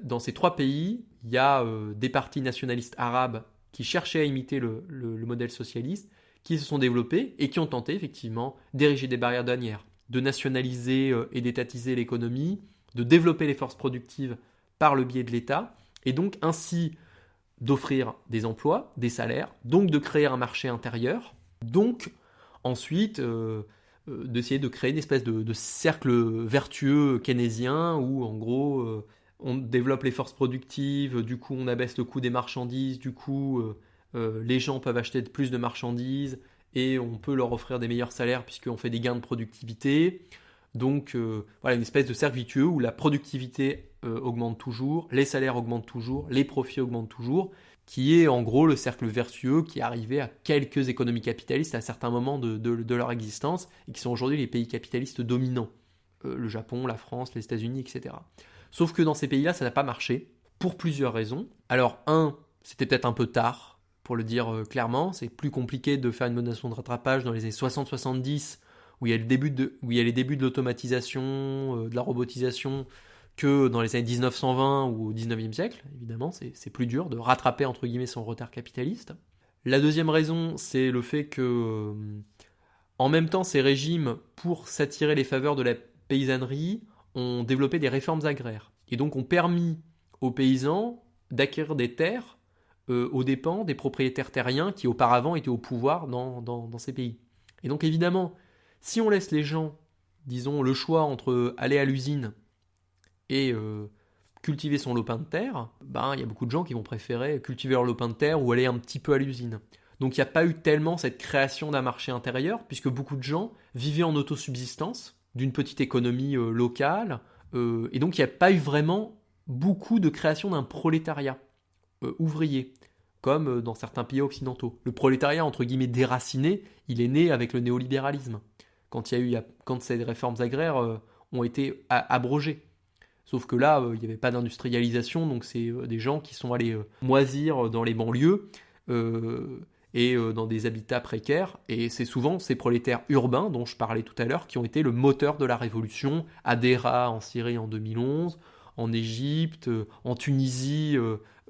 Dans ces trois pays, il y a des partis nationalistes arabes qui cherchaient à imiter le, le modèle socialiste, qui se sont développés et qui ont tenté effectivement d'ériger des barrières douanières de nationaliser euh, et d'étatiser l'économie, de développer les forces productives par le biais de l'État, et donc ainsi d'offrir des emplois, des salaires, donc de créer un marché intérieur, donc ensuite euh, euh, d'essayer de créer une espèce de, cercle vertueux keynésien où en gros on développe les forces productives, du coup on abaisse le coût des marchandises, du coup les gens peuvent acheter plus de marchandises, et on peut leur offrir des meilleurs salaires puisqu'on fait des gains de productivité. Donc euh, voilà, une espèce de cercle où la productivité euh, augmente toujours, les salaires augmentent toujours, les profits augmentent toujours, qui est en gros le cercle vertueux qui est arrivé à quelques économies capitalistes à certains moments de, leur existence et qui sont aujourd'hui les pays capitalistes dominants. Euh, le Japon, la France, les États-Unis, etc. Sauf que dans ces pays-là, ça n'a pas marché, pour plusieurs raisons. Alors, un, c'était peut-être un peu tard, pour le dire euh, clairement. C'est plus compliqué de faire une modernisation de rattrapage dans les années 60-70, où, il y a le début de, où il y a les débuts de l'automatisation, euh, de la robotisation, que dans les années 1920 ou au 19e siècle. Évidemment, c'est plus dur de rattraper, entre guillemets, son retard capitaliste. La deuxième raison, c'est le fait que, euh, en même temps, ces régimes, pour s'attirer les faveurs de la paysannerie, ont développé des réformes agraires. Et donc ont permis aux paysans d'acquérir des terres euh, aux dépens des propriétaires terriens qui auparavant étaient au pouvoir dans, ces pays. Et donc évidemment, si on laisse les gens, disons, le choix entre aller à l'usine et euh, cultiver son lopin de terre, ben il y a beaucoup de gens qui vont préférer cultiver leur lopin de terre ou aller un petit peu à l'usine. Donc il n'y a pas eu tellement cette création d'un marché intérieur, puisque beaucoup de gens vivaient en autosubsistance d'une petite économie euh, locale, et donc il n'y a pas eu vraiment beaucoup de création d'un prolétariat. Euh, ouvrier, comme euh, dans certains pays occidentaux. Le prolétariat, entre guillemets, déraciné, il est né avec le néolibéralisme, quand, il y a eu, quand ces réformes agraires euh, ont été abrogées. Sauf que là, il n'y avait pas d'industrialisation, donc c'est des gens qui sont allés moisir dans les banlieues et dans des habitats précaires. Et c'est souvent ces prolétaires urbains dont je parlais tout à l'heure qui ont été le moteur de la révolution. Adera en Syrie en 2011, en Égypte, en Tunisie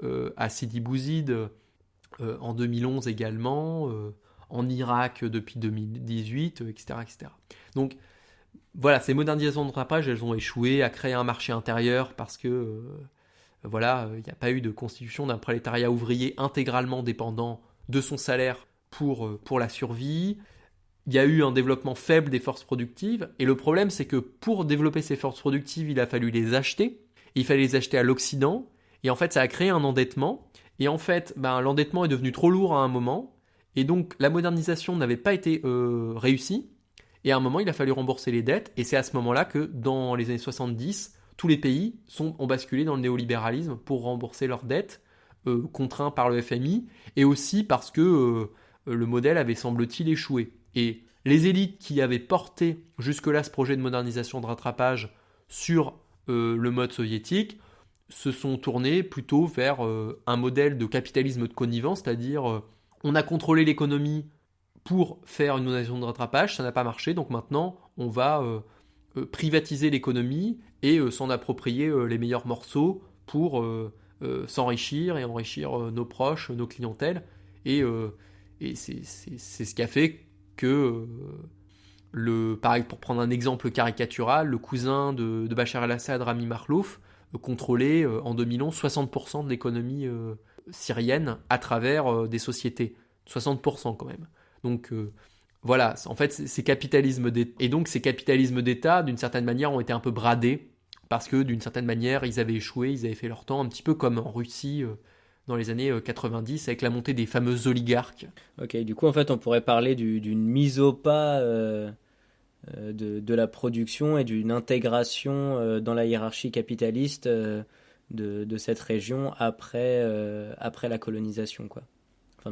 euh, à Sidi Bouzid euh, en 2011 également, euh, en Irak depuis 2018, etc., etc. Donc voilà, ces modernisations de rattrapage, elles ont échoué à créer un marché intérieur parce que voilà, il n'y a pas eu de constitution d'un prolétariat ouvrier intégralement dépendant de son salaire pour, pour la survie. Il y a eu un développement faible des forces productives, et le problème c'est que pour développer ces forces productives, il a fallu les acheter, il fallait les acheter à l'Occident, et en fait, ça a créé un endettement. Et en fait, ben, l'endettement est devenu trop lourd à un moment. Et donc, la modernisation n'avait pas été euh, réussie. Et à un moment, il a fallu rembourser les dettes. Et c'est à ce moment-là que, dans les années 70, tous les pays ont basculé dans le néolibéralisme pour rembourser leurs dettes, euh, contraints par le FMI, et aussi parce que euh, le modèle avait, semble-t-il, échoué. Et les élites qui avaient porté jusque-là ce projet de modernisation de rattrapage sur le mode soviétique se sont tournés plutôt vers euh, un modèle de capitalisme de connivence, c'est-à-dire euh, on a contrôlé l'économie pour faire une modernisation de rattrapage, ça n'a pas marché, donc maintenant on va euh, privatiser l'économie et s'en approprier les meilleurs morceaux pour s'enrichir et enrichir nos proches, nos clientèles. Et, et c'est ce qui a fait que le, pareil, pour prendre un exemple caricatural, le cousin de, Bachar el-Assad, Rami Marlouf, euh, contrôlait euh, en 2011 60% de l'économie euh, syrienne à travers des sociétés. 60% quand même. Donc voilà, en fait, ces capitalismes et donc ces capitalismes d'État, d'une certaine manière, ont été un peu bradés parce que d'une certaine manière, ils avaient échoué, ils avaient fait leur temps, un petit peu comme en Russie dans les années 90 avec la montée des fameux oligarques. Ok, du coup, en fait, on pourrait parler d'une mise au pas euh, de, la production et d'une intégration euh, dans la hiérarchie capitaliste euh, de, cette région après, après la colonisation. Quoi.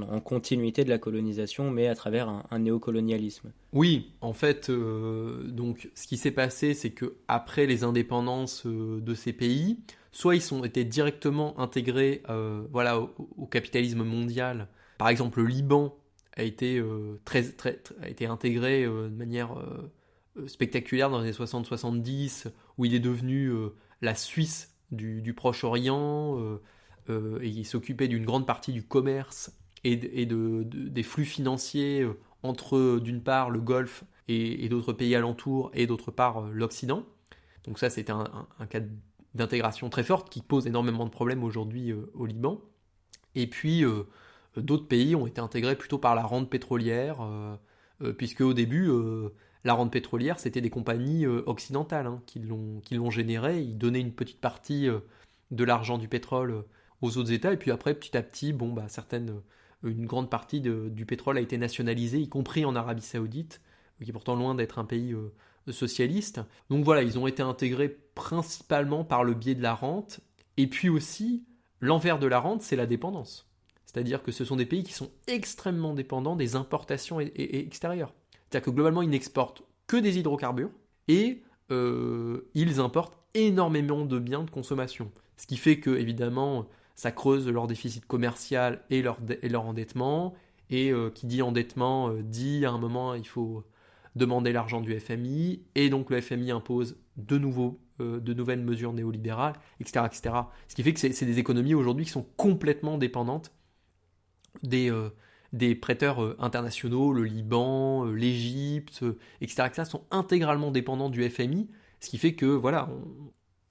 En continuité de la colonisation, mais à travers un, néocolonialisme. Oui, en fait, donc ce qui s'est passé, c'est que après les indépendances de ces pays, soit ils ont été directement intégrés, voilà, au, capitalisme mondial. Par exemple, le Liban a été très, a été intégré de manière euh, spectaculaire dans les années 60-70, où il est devenu euh, la Suisse du, Proche-Orient, euh, et il s'occupait d'une grande partie du commerce et, de, des flux financiers entre, d'une part, le Golfe et, d'autres pays alentours, et d'autre part, l'Occident. Donc ça, c'était un, cas d'intégration très forte qui pose énormément de problèmes aujourd'hui au Liban. Et puis, d'autres pays ont été intégrés plutôt par la rente pétrolière, puisque au début, la rente pétrolière, c'était des compagnies euh, occidentales hein, qui l'ont générée. Ils donnaient une petite partie euh, de l'argent du pétrole euh, aux autres États. Et puis après, petit à petit, bon, bah, certaines, une grande partie du pétrole a été nationalisée, y compris en Arabie Saoudite, qui est pourtant loin d'être un pays socialiste. Donc voilà, ils ont été intégrés principalement par le biais de la rente. Et puis aussi, l'envers de la rente, c'est la dépendance. C'est-à-dire que ce sont des pays qui sont extrêmement dépendants des importations extérieures. C'est-à-dire que globalement, ils n'exportent que des hydrocarbures et euh, ils importent énormément de biens de consommation. Ce qui fait que, évidemment, ça creuse leur déficit commercial et leur, et leur endettement. Et euh, qui dit endettement euh, dit à un moment il faut demander l'argent du FMI. Et donc le FMI impose de, nouveau, de nouvelles mesures néolibérales, etc., etc. Ce qui fait que c'est des économies aujourd'hui qui sont complètement dépendantes des, des prêteurs euh, internationaux, le Liban, euh, l'Égypte, euh, etc., etc., sont intégralement dépendants du FMI, ce qui fait que voilà,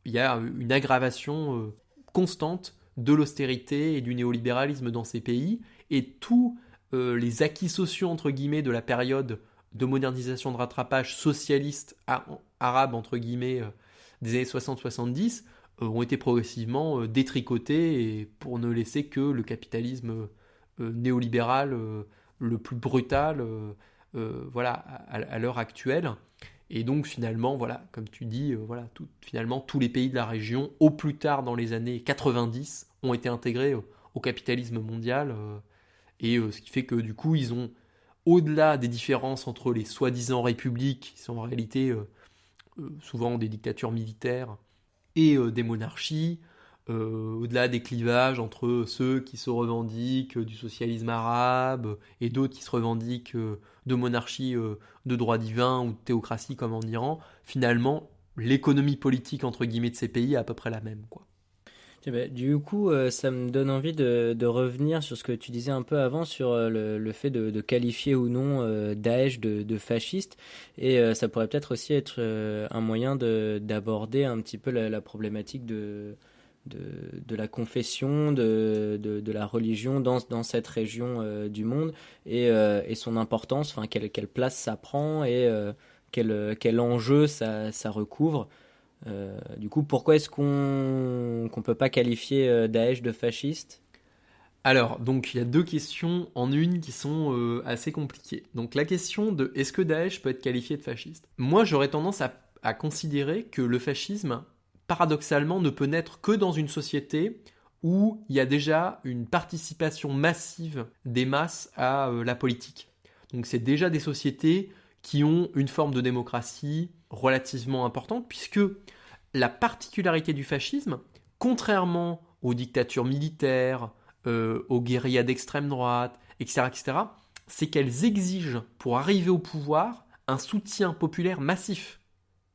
il y a une aggravation constante de l'austérité et du néolibéralisme dans ces pays, et tous les acquis sociaux entre de la période de modernisation de rattrapage socialiste arabe guillemets des années 60-70 ont été progressivement détricotés pour ne laisser que le capitalisme euh, néolibéral euh, le plus brutal euh, voilà, à, l'heure actuelle. Et donc finalement, voilà, comme tu dis, tout, finalement tous les pays de la région, au plus tard dans les années 90, ont été intégrés au capitalisme mondial. et ce qui fait que du coup, ils ont, au-delà des différences entre les soi-disant républiques, qui sont en réalité souvent des dictatures militaires, et des monarchies, euh, au-delà des clivages entre ceux qui se revendiquent du socialisme arabe et d'autres qui se revendiquent euh, de monarchie euh, de droit divin ou de théocratie comme en Iran, finalement, l'économie politique entre guillemets de ces pays est à peu près la même. Quoi. Du coup, ça me donne envie de, revenir sur ce que tu disais un peu avant sur le, fait de, qualifier ou non Daesh de, fasciste. Et ça pourrait peut-être aussi être un moyen d'aborder un petit peu la problématique de, de, la confession, de, de, la religion dans, dans cette région euh, du monde et, euh, et, son importance, enfin quelle, quelle, place ça prend et euh, quel, quel, enjeu ça, ça recouvre. du coup, pourquoi est-ce qu'on ne peut pas qualifier Daesh de fasciste? Alors, donc il y a deux questions en une qui sont assez compliquées. Donc la question de est-ce que Daesh peut être qualifié de fasciste? Moi j'aurais tendance à, à, considérer que le fascisme paradoxalement, ne peut naître que dans une société où il y a déjà une participation massive des masses à euh, la politique. Donc c'est déjà des sociétés qui ont une forme de démocratie relativement importante, puisque la particularité du fascisme, contrairement aux dictatures militaires, euh, aux guérillas d'extrême droite, etc., etc., c'est qu'elles exigent, pour arriver au pouvoir, un soutien populaire massif.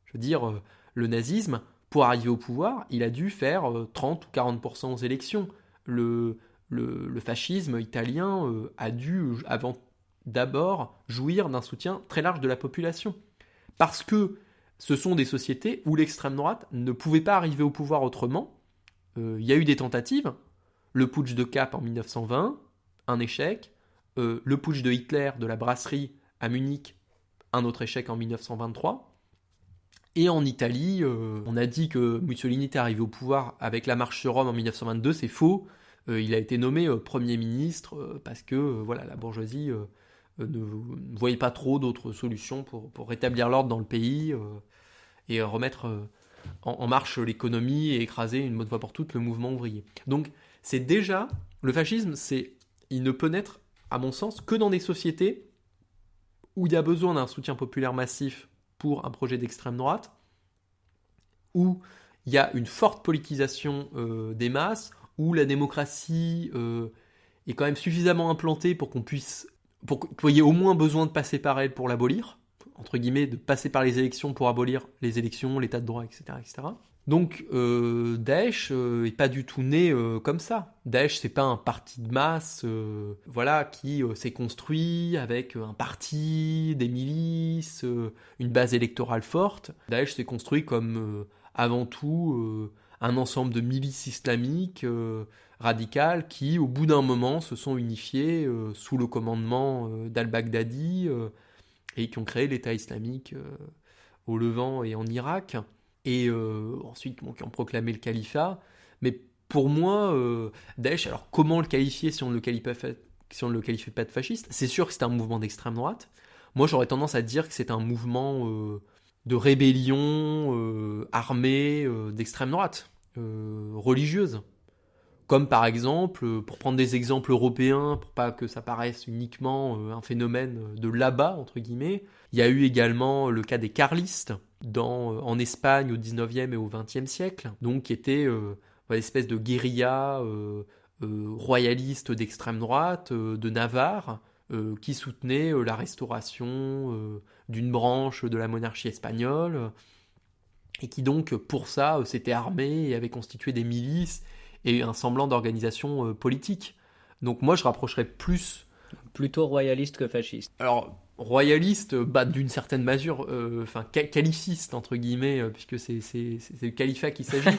Je veux dire, euh, le nazisme, pour arriver au pouvoir, il a dû faire 30 ou 40% aux élections. Le, fascisme italien a dû, avant d'abord, jouir d'un soutien très large de la population. Parce que ce sont des sociétés où l'extrême droite ne pouvait pas arriver au pouvoir autrement. Il y a eu des tentatives. Le putsch de Cap en 1920, un échec. le putsch de Hitler de la brasserie à Munich, un autre échec en 1923. Et en Italie, euh, on a dit que Mussolini était arrivé au pouvoir avec la marche sur Rome en 1922, c'est faux. Euh, il a été nommé euh, Premier ministre parce que voilà, la bourgeoisie ne voyait pas trop d'autres solutions pour, rétablir l'ordre dans le pays et remettre en, marche l'économie et écraser une bonne fois pour toutes le mouvement ouvrier. Donc c'est déjà, le fascisme, c'est, il ne peut naître, à mon sens, que dans des sociétés où il y a besoin d'un soutien populaire massif pour un projet d'extrême droite, où il y a une forte politisation euh, des masses, où la démocratie euh, est quand même suffisamment implantée pour qu'on puisse, pour qu'il y ait au moins besoin de passer par elle pour l'abolir, entre guillemets, de passer par les élections pour abolir les élections, l'état de droit, etc. etc. Donc euh, Daesh euh, est pas du tout né euh, comme ça. Daesh c'est pas un parti de masse, voilà, qui s'est construit avec un parti, des milices, une base électorale forte. Daesh s'est construit comme avant tout un ensemble de milices islamiques radicales qui, au bout d'un moment, se sont unifiées sous le commandement d'al-Baghdadi et qui ont créé l'État islamique au Levant et en Irak et euh, ensuite qui ont proclamé le califat. Mais pour moi, euh, Daesh, alors comment le qualifier si on ne le qualifie pas, si on le qualifie pas de fasciste? C'est sûr que c'est un mouvement d'extrême droite. Moi, j'aurais tendance à dire que c'est un mouvement euh, de rébellion armée d'extrême droite, religieuse. Comme par exemple, pour prendre des exemples européens, pour pas que ça paraisse uniquement un phénomène de là-bas, entre guillemets, il y a eu également le cas des carlistes, dans, euh, en Espagne au 19e et au 20e siècle, donc qui était euh, une espèce de guérilla euh, royaliste d'extrême droite de Navarre, qui soutenait la restauration d'une branche de la monarchie espagnole, et qui donc pour ça s'était armé et avait constitué des milices et un semblant d'organisation politique. Donc moi je rapprocherais plus... Plutôt royaliste que fasciste. Alors royaliste, bah, d'une certaine mesure, euh, enfin califiste entre guillemets, euh, puisque c'est le califat qui s'agit.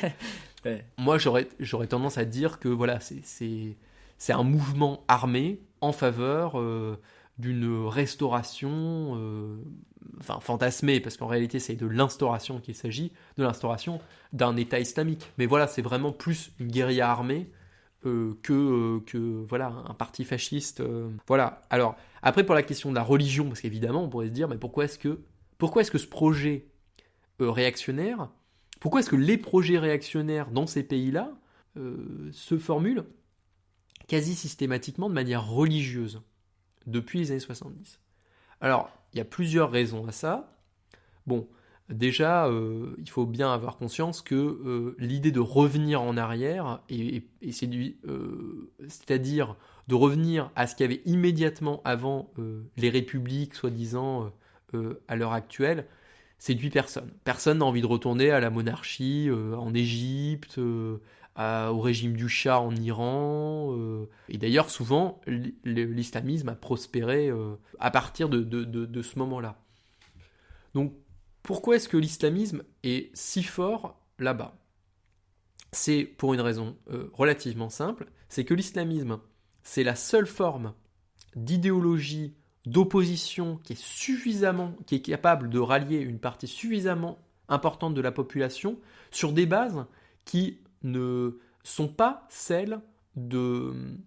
Moi, j'aurais tendance à dire que voilà, c'est un mouvement armé en faveur euh, d'une restauration, enfin fantasmée, parce qu'en réalité c'est de l'instauration qu'il s'agit, de l'instauration d'un État islamique. Mais voilà, c'est vraiment plus une guérilla armée euh, que, euh, que voilà un parti fasciste. Euh. voilà. Alors après pour la question de la religion, parce qu'évidemment on pourrait se dire mais pourquoi est-ce que pourquoi est-ce que ce projet réactionnaire, pourquoi est-ce que les projets réactionnaires dans ces pays-là se formulent quasi systématiquement de manière religieuse depuis les années 70 Alors il y a plusieurs raisons à ça. Bon, Déjà, euh, il faut bien avoir conscience que euh, l'idée de revenir en arrière, et, euh, c'est-à-dire de revenir à ce qu'il y avait immédiatement avant les républiques, soi-disant, à l'heure actuelle, séduit personne. Personne n'a envie de retourner à la monarchie en Égypte, au régime du Shah en Iran. et d'ailleurs, souvent, l'islamisme a prospéré à partir de, de ce moment-là. Donc, pourquoi est-ce que l'islamisme est si fort là-bas? C'est pour une raison euh, relativement simple, c'est que l'islamisme, c'est la seule forme d'idéologie, d'opposition qui est suffisamment, capable de rallier une partie suffisamment importante de la population sur des bases qui ne sont pas celles d'une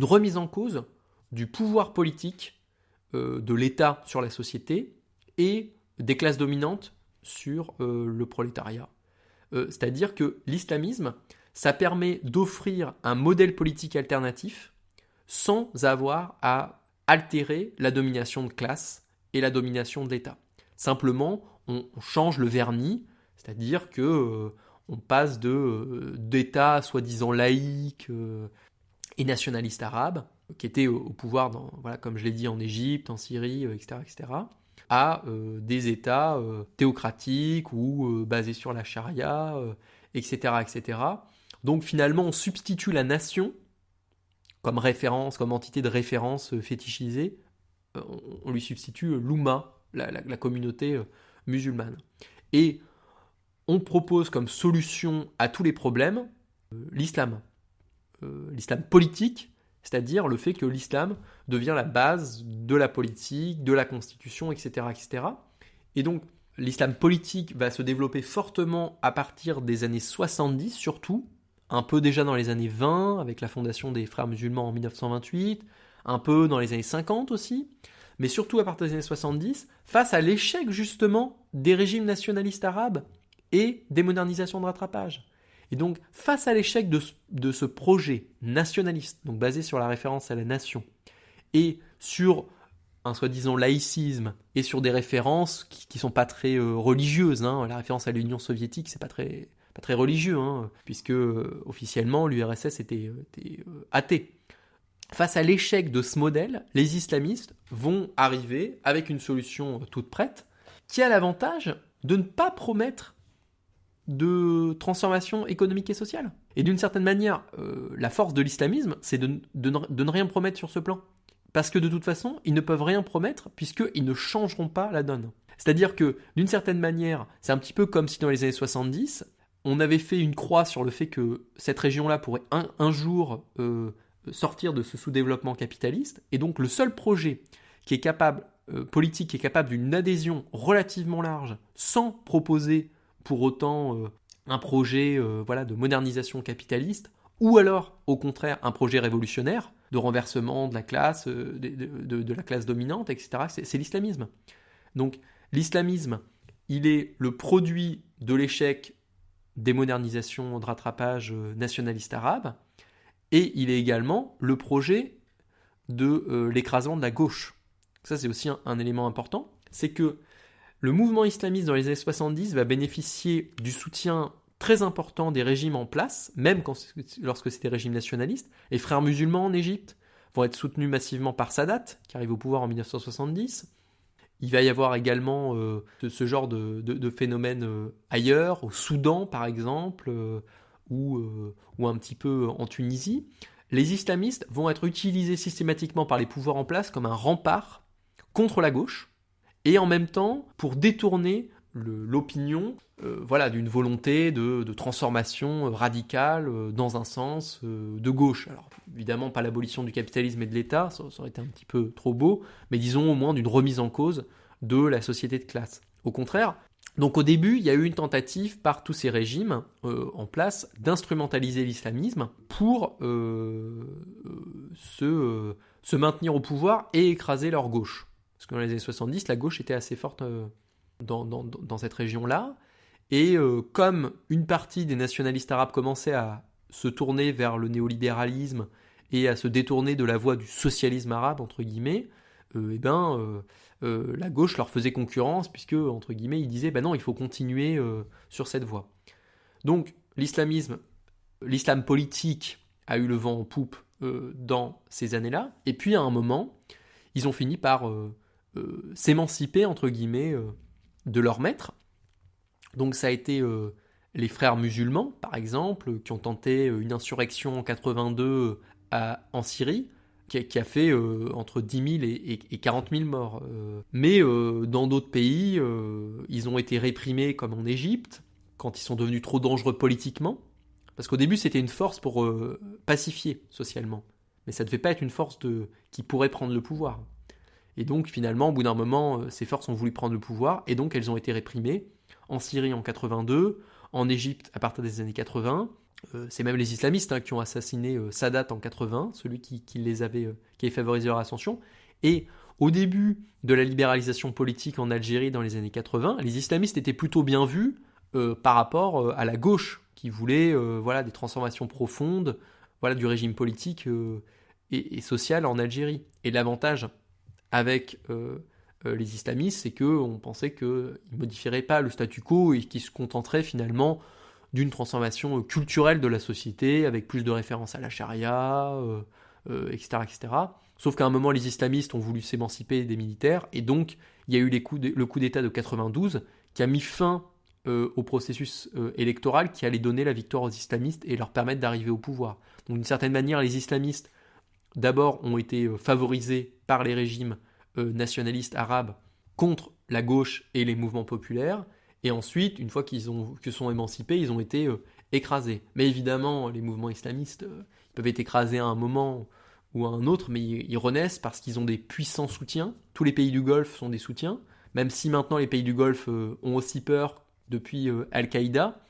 remise en cause du pouvoir politique euh, de l'État sur la société et des classes dominantes sur euh, le prolétariat. Euh, c'est-à-dire que l'islamisme, ça permet d'offrir un modèle politique alternatif sans avoir à altérer la domination de classe et la domination de l'État. Simplement, on, change le vernis, c'est-à-dire que euh, on passe de d'État soi-disant laïque et nationaliste arabe, qui était au, pouvoir, voilà, comme je l'ai dit, en Égypte, en Syrie, etc., etc., à des États théocratiques ou basés sur la charia, etc., etc. Donc finalement, on substitue la nation comme référence, comme entité de référence fétichisée, on lui substitue l'Oumma, la, communauté musulmane. Et on propose comme solution à tous les problèmes l'islam. l'islam politique, c'est-à-dire le fait que l'islam devient la base de la politique, de la constitution, etc. etc. Et donc l'islam politique va se développer fortement à partir des années 70 surtout, un peu déjà dans les années 20 avec la fondation des frères musulmans en 1928, un peu dans les années 50 aussi, mais surtout à partir des années 70, face à l'échec justement des régimes nationalistes arabes et des modernisations de rattrapage. Et donc, face à l'échec de, ce projet nationaliste, donc basé sur la référence à la nation, et sur un soi-disant laïcisme, et sur des références qui, ne sont pas très euh, religieuses, hein. la référence à l'Union soviétique, c'est pas très, très religieux, hein, puisque euh, officiellement l'URSS était, était euh, athée. Face à l'échec de ce modèle, les islamistes vont arriver avec une solution toute prête, qui a l'avantage de ne pas promettre de transformation économique et sociale. Et d'une certaine manière, euh, la force de l'islamisme, c'est de, ne rien promettre sur ce plan. Parce que de toute façon, ils ne peuvent rien promettre puisqu'ils ne changeront pas la donne. C'est-à-dire que, d'une certaine manière, c'est un petit peu comme si dans les années 70, on avait fait une croix sur le fait que cette région-là pourrait un, jour euh, sortir de ce sous-développement capitaliste. Et donc le seul projet qui est capable, euh, politique, qui est capable d'une adhésion relativement large, sans proposer pour autant euh, un projet voilà, de modernisation capitaliste, ou alors au contraire un projet révolutionnaire de renversement de la classe, de, la classe dominante, etc. C'est l'islamisme. Donc l'islamisme, il est le produit de l'échec des modernisations de rattrapage nationaliste arabe, et il est également le projet de l'écrasement de la gauche. Ça c'est aussi un élément important, c'est que le mouvement islamiste dans les années 70 va bénéficier du soutien très important des régimes en place, même lorsque c'est des régimes nationalistes. Les frères musulmans en Égypte vont être soutenus massivement par Sadat, qui arrive au pouvoir en 1970. Il va y avoir également euh, ce, genre de, phénomène euh, ailleurs, au Soudan par exemple, euh, ou, ou un petit peu en Tunisie. Les islamistes vont être utilisés systématiquement par les pouvoirs en place comme un rempart contre la gauche, et en même temps pour détourner l'opinion euh, voilà, d'une volonté de, transformation euh, radicale euh, dans un sens de gauche. Alors évidemment pas l'abolition du capitalisme et de l'État, ça, aurait été un petit peu trop beau, mais disons au moins d'une remise en cause de la société de classe. Au contraire, donc au début, il y a eu une tentative par tous ces régimes en place d'instrumentaliser l'islamisme pour se, se maintenir au pouvoir et écraser leur gauche. Parce que dans les années 70, la gauche était assez forte euh, dans, cette région-là. Et euh, comme une partie des nationalistes arabes commençait à se tourner vers le néolibéralisme et à se détourner de la voie du socialisme arabe, entre guillemets, euh, eh ben, la gauche leur faisait concurrence, puisque, entre guillemets, ils disaient, ben non, il faut continuer sur cette voie. Donc, l'islamisme, l'islam politique a eu le vent en poupe dans ces années-là, et puis à un moment, ils ont fini par euh, s'émanciper, entre guillemets, euh, de leur maître. Donc ça a été euh, les frères musulmans, par exemple, qui ont tenté une insurrection en 82 en Syrie, qui a, fait entre 10 000 et, 40 000 morts. mais dans d'autres pays, ils ont été réprimés, comme en Égypte, quand ils sont devenus trop dangereux politiquement. Parce qu'au début, c'était une force pour pacifier socialement. Mais ça ne devait pas être une force de, qui pourrait prendre le pouvoir. Et donc finalement, au bout d'un moment, euh, ces forces ont voulu prendre le pouvoir, et donc elles ont été réprimées en Syrie en 82, en Égypte à partir des années 80. Euh, c'est même les islamistes hein, qui ont assassiné euh, Sadat en 80, celui qui, les avait, qui avait favorisé leur ascension. Et au début de la libéralisation politique en Algérie dans les années 80, les islamistes étaient plutôt bien vus par rapport à la gauche, qui voulait voilà, des transformations profondes voilà, du régime politique et, et, social en Algérie. Et l'avantage avec euh, euh, les islamistes, c'est qu'on pensait qu'ils ne modifieraient pas le statu quo et qu'ils se contenteraient finalement d'une transformation culturelle de la société avec plus de références à la charia, etc., euh, etc. Sauf qu'à un moment, les islamistes ont voulu s'émanciper des militaires, et donc il y a eu le coup d'État de 92 qui a mis fin euh, au processus euh, électoral qui allait donner la victoire aux islamistes et leur permettre d'arriver au pouvoir. Donc d'une certaine manière, les islamistes, d'abord, ont été euh, favorisés par les régimes nationalistes arabes contre la gauche et les mouvements populaires, et ensuite, une fois qu'ils ont, que sont émancipés, ils ont été écrasés. Mais évidemment, les mouvements islamistes peuvent être écrasés à un moment ou à un autre, mais ils, renaissent parce qu'ils ont des puissants soutiens. Tous les pays du Golfe sont des soutiens, même si maintenant les pays du Golfe euh, ont aussi peur depuis euh, Al-Qaïda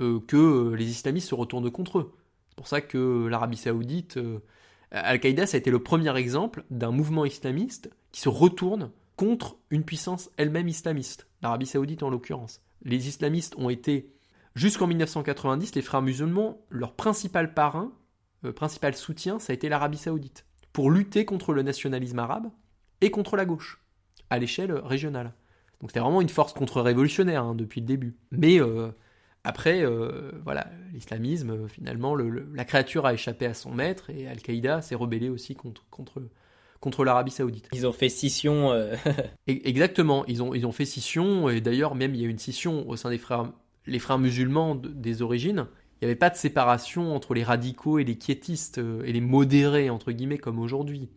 euh, que les islamistes se retournent contre eux. C'est pour ça que l'Arabie saoudite, Al-Qaïda, ça a été le premier exemple d'un mouvement islamiste qui se retourne contre une puissance elle-même islamiste, l'Arabie saoudite en l'occurrence. Les islamistes ont été, jusqu'en 1990, les frères musulmans, leur principal parrain, euh, principal soutien, ça a été l'Arabie saoudite, pour lutter contre le nationalisme arabe et contre la gauche, à l'échelle régionale. Donc c'était vraiment une force contre-révolutionnaire hein, depuis le début. Mais euh, après, euh, voilà, l'islamisme, finalement, la créature a échappé à son maître et Al-Qaïda s'est rebellé aussi contre, contre, contre l'Arabie Saoudite. Ils ont fait scission. E-, exactement, ils ont, ils ont fait scission et d'ailleurs même il y a une scission au sein des frères, les frères musulmans des origines il n'y avait pas de séparation entre les radicaux et les quiétistes euh, et les modérés, entre guillemets, comme aujourd'hui.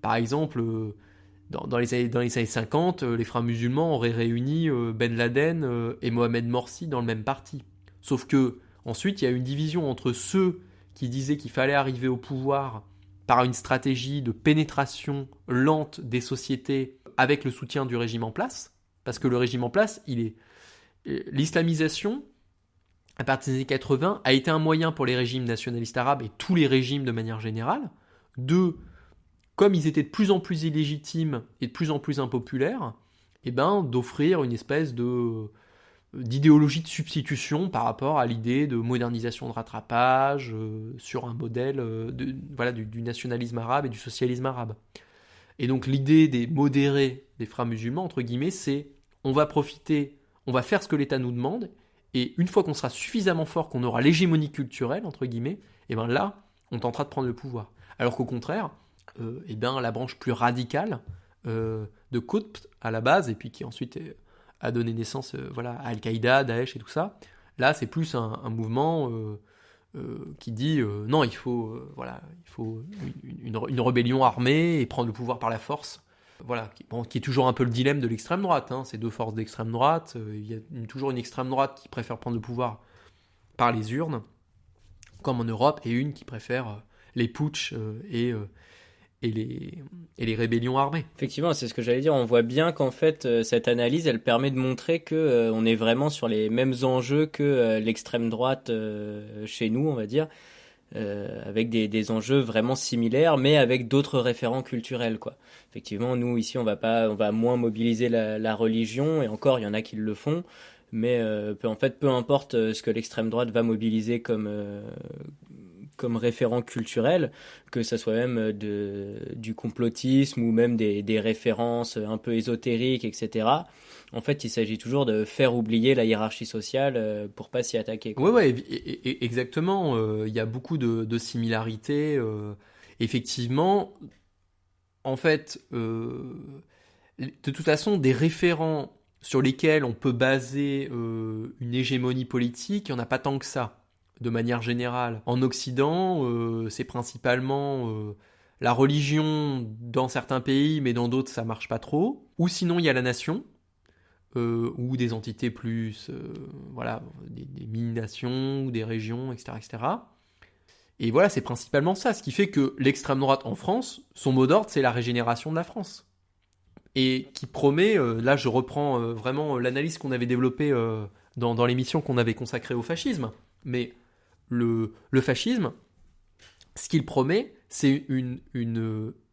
Par exemple, euh, dans, les années, dans, les années, 50, euh, les frères musulmans auraient réuni Ben Laden et Mohamed Morsi dans le même parti. Sauf que, ensuite, il y a une division entre ceux qui disaient qu'il fallait arriver au pouvoir par une stratégie de pénétration lente des sociétés avec le soutien du régime en place, parce que le régime en place, il est l'islamisation, à partir des années 80, a été un moyen pour les régimes nationalistes arabes et tous les régimes de manière générale de, comme ils étaient de plus en plus illégitimes et de plus en plus impopulaires, eh ben, d'offrir une espèce de d'idéologie de substitution par rapport à l'idée de modernisation de rattrapage euh, sur un modèle euh, voilà, du, nationalisme arabe et du socialisme arabe. Et donc l'idée des modérés des frères musulmans, entre guillemets, c'est on va profiter, on va faire ce que l'État nous demande, et une fois qu'on sera suffisamment fort, qu'on aura l'hégémonie culturelle, entre guillemets, et eh bien là, on tentera de prendre le pouvoir. Alors qu'au contraire, euh, eh bien, la branche plus radicale de Qutb à la base, et puis qui ensuite euh, a donné naissance voilà, à Al-Qaïda, Daesh et tout ça, là c'est plus un, mouvement qui dit non, il faut, voilà, il faut une, une, rébellion armée et prendre le pouvoir par la force voilà, qui, est toujours un peu le dilemme de l'extrême droite. Hein. Ces deux forces d'extrême droite, euh, il y a toujours une extrême droite qui préfère prendre le pouvoir par les urnes, comme en Europe, et une qui préfère euh, les putsch euh, et, et, les, et les rébellions armées. Effectivement, c'est ce que j'allais dire. On voit bien qu'en fait, cette analyse, elle permet de montrer que on est vraiment sur les mêmes enjeux que l'extrême droite chez nous, on va dire. Euh, avec des, des, enjeux vraiment similaires, mais avec d'autres référents culturels. Quoi. Effectivement, nous ici, on va pas, on va moins mobiliser la, religion, et encore, il y en a qui le font. Mais euh, en fait, peu importe euh, ce que l'extrême droite va mobiliser comme euh, comme référent culturel, que ça soit même de, du complotisme ou même des, références un peu ésotériques, etc en fait, il s'agit toujours de faire oublier la hiérarchie sociale euh, pour pas s'y attaquer. Oui, ouais, exactement. Euh, il y a beaucoup de, similarités. Euh, effectivement, en fait, de toute façon, des référents sur lesquels on peut baser une hégémonie politique, il n'y en a pas tant que ça, de manière générale. En Occident, c'est principalement la religion dans certains pays, mais dans d'autres, ça marche pas trop. Ou sinon, il y a la nation euh, ou des entités plus, euh, voilà, des, mini-nations des régions, etc., etc. Et voilà, c'est principalement ça, ce qui fait que l'extrême droite en France, son mot d'ordre, c'est la régénération de la France. Et qui promet, euh, là je reprends vraiment l'analyse qu'on avait développée dans, dans l'émission qu'on avait consacrée au fascisme, mais le, fascisme, ce qu'il promet, c'est une,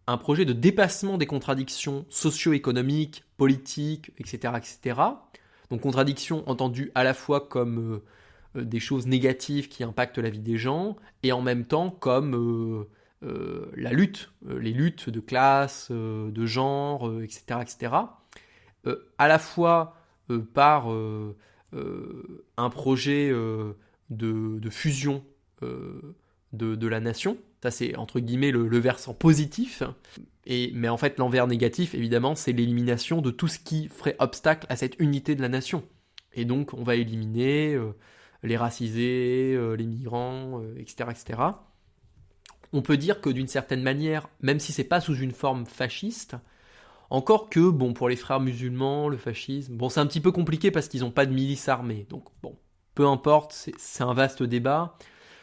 un projet de dépassement des contradictions socio-économiques, politiques, etc., etc. Donc contradictions entendues à la fois comme euh, euh, des choses négatives qui impactent la vie des gens, et en même temps comme euh, la lutte, les luttes de classe, de genre, etc., etc. à la fois par un projet de, fusion de, de, la nation, Ça, c'est entre guillemets le, versant positif. Et, mais en fait, l'envers négatif, évidemment, c'est l'élimination de tout ce qui ferait obstacle à cette unité de la nation. Et donc, on va éliminer euh, les racisés, euh, les migrants, euh, etc., etc. On peut dire que d'une certaine manière, même si c'est pas sous une forme fasciste, encore que, bon, pour les frères musulmans, le fascisme, bon, c'est un petit peu compliqué parce qu'ils n'ont pas de milice armée. Donc, bon, peu importe, c'est un vaste débat.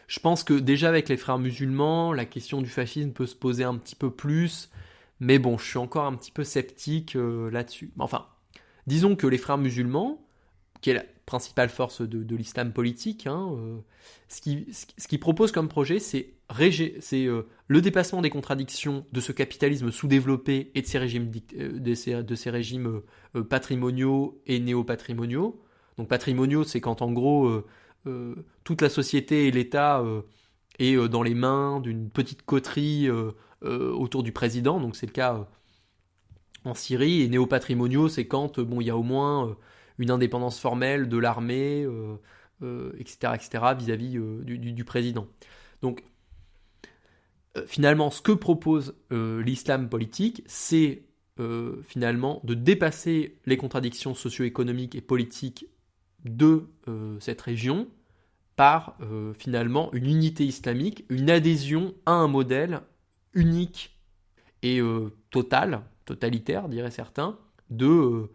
Je pense que déjà avec les frères musulmans, la question du fascisme peut se poser un petit peu plus. Mais bon, je suis encore un petit peu sceptique euh, là-dessus. Enfin, disons que les frères musulmans, qui est la principale force de, l'islam politique, hein, euh, ce qu'ils qui proposent comme projet, c'est euh, le dépassement des contradictions de ce capitalisme sous-développé et de ces régimes, de ces, régimes patrimoniaux et néo-patrimoniaux. Donc patrimoniaux, c'est quand en gros euh, toute la société et l'État est dans les mains d'une petite coterie autour du président. Donc c'est le cas en Syrie. Et néo-patrimoniaux, c'est quand bon, il y a au moins une indépendance formelle de l'armée, etc., etc., vis-à-vis du, président. Donc euh, finalement, ce que propose euh, l'islam politique, c'est euh, finalement de dépasser les contradictions socio-économiques et politiques de cette région par finalement une unité islamique, une adhésion à un modèle unique et total, totalitaire, diraient certains, de,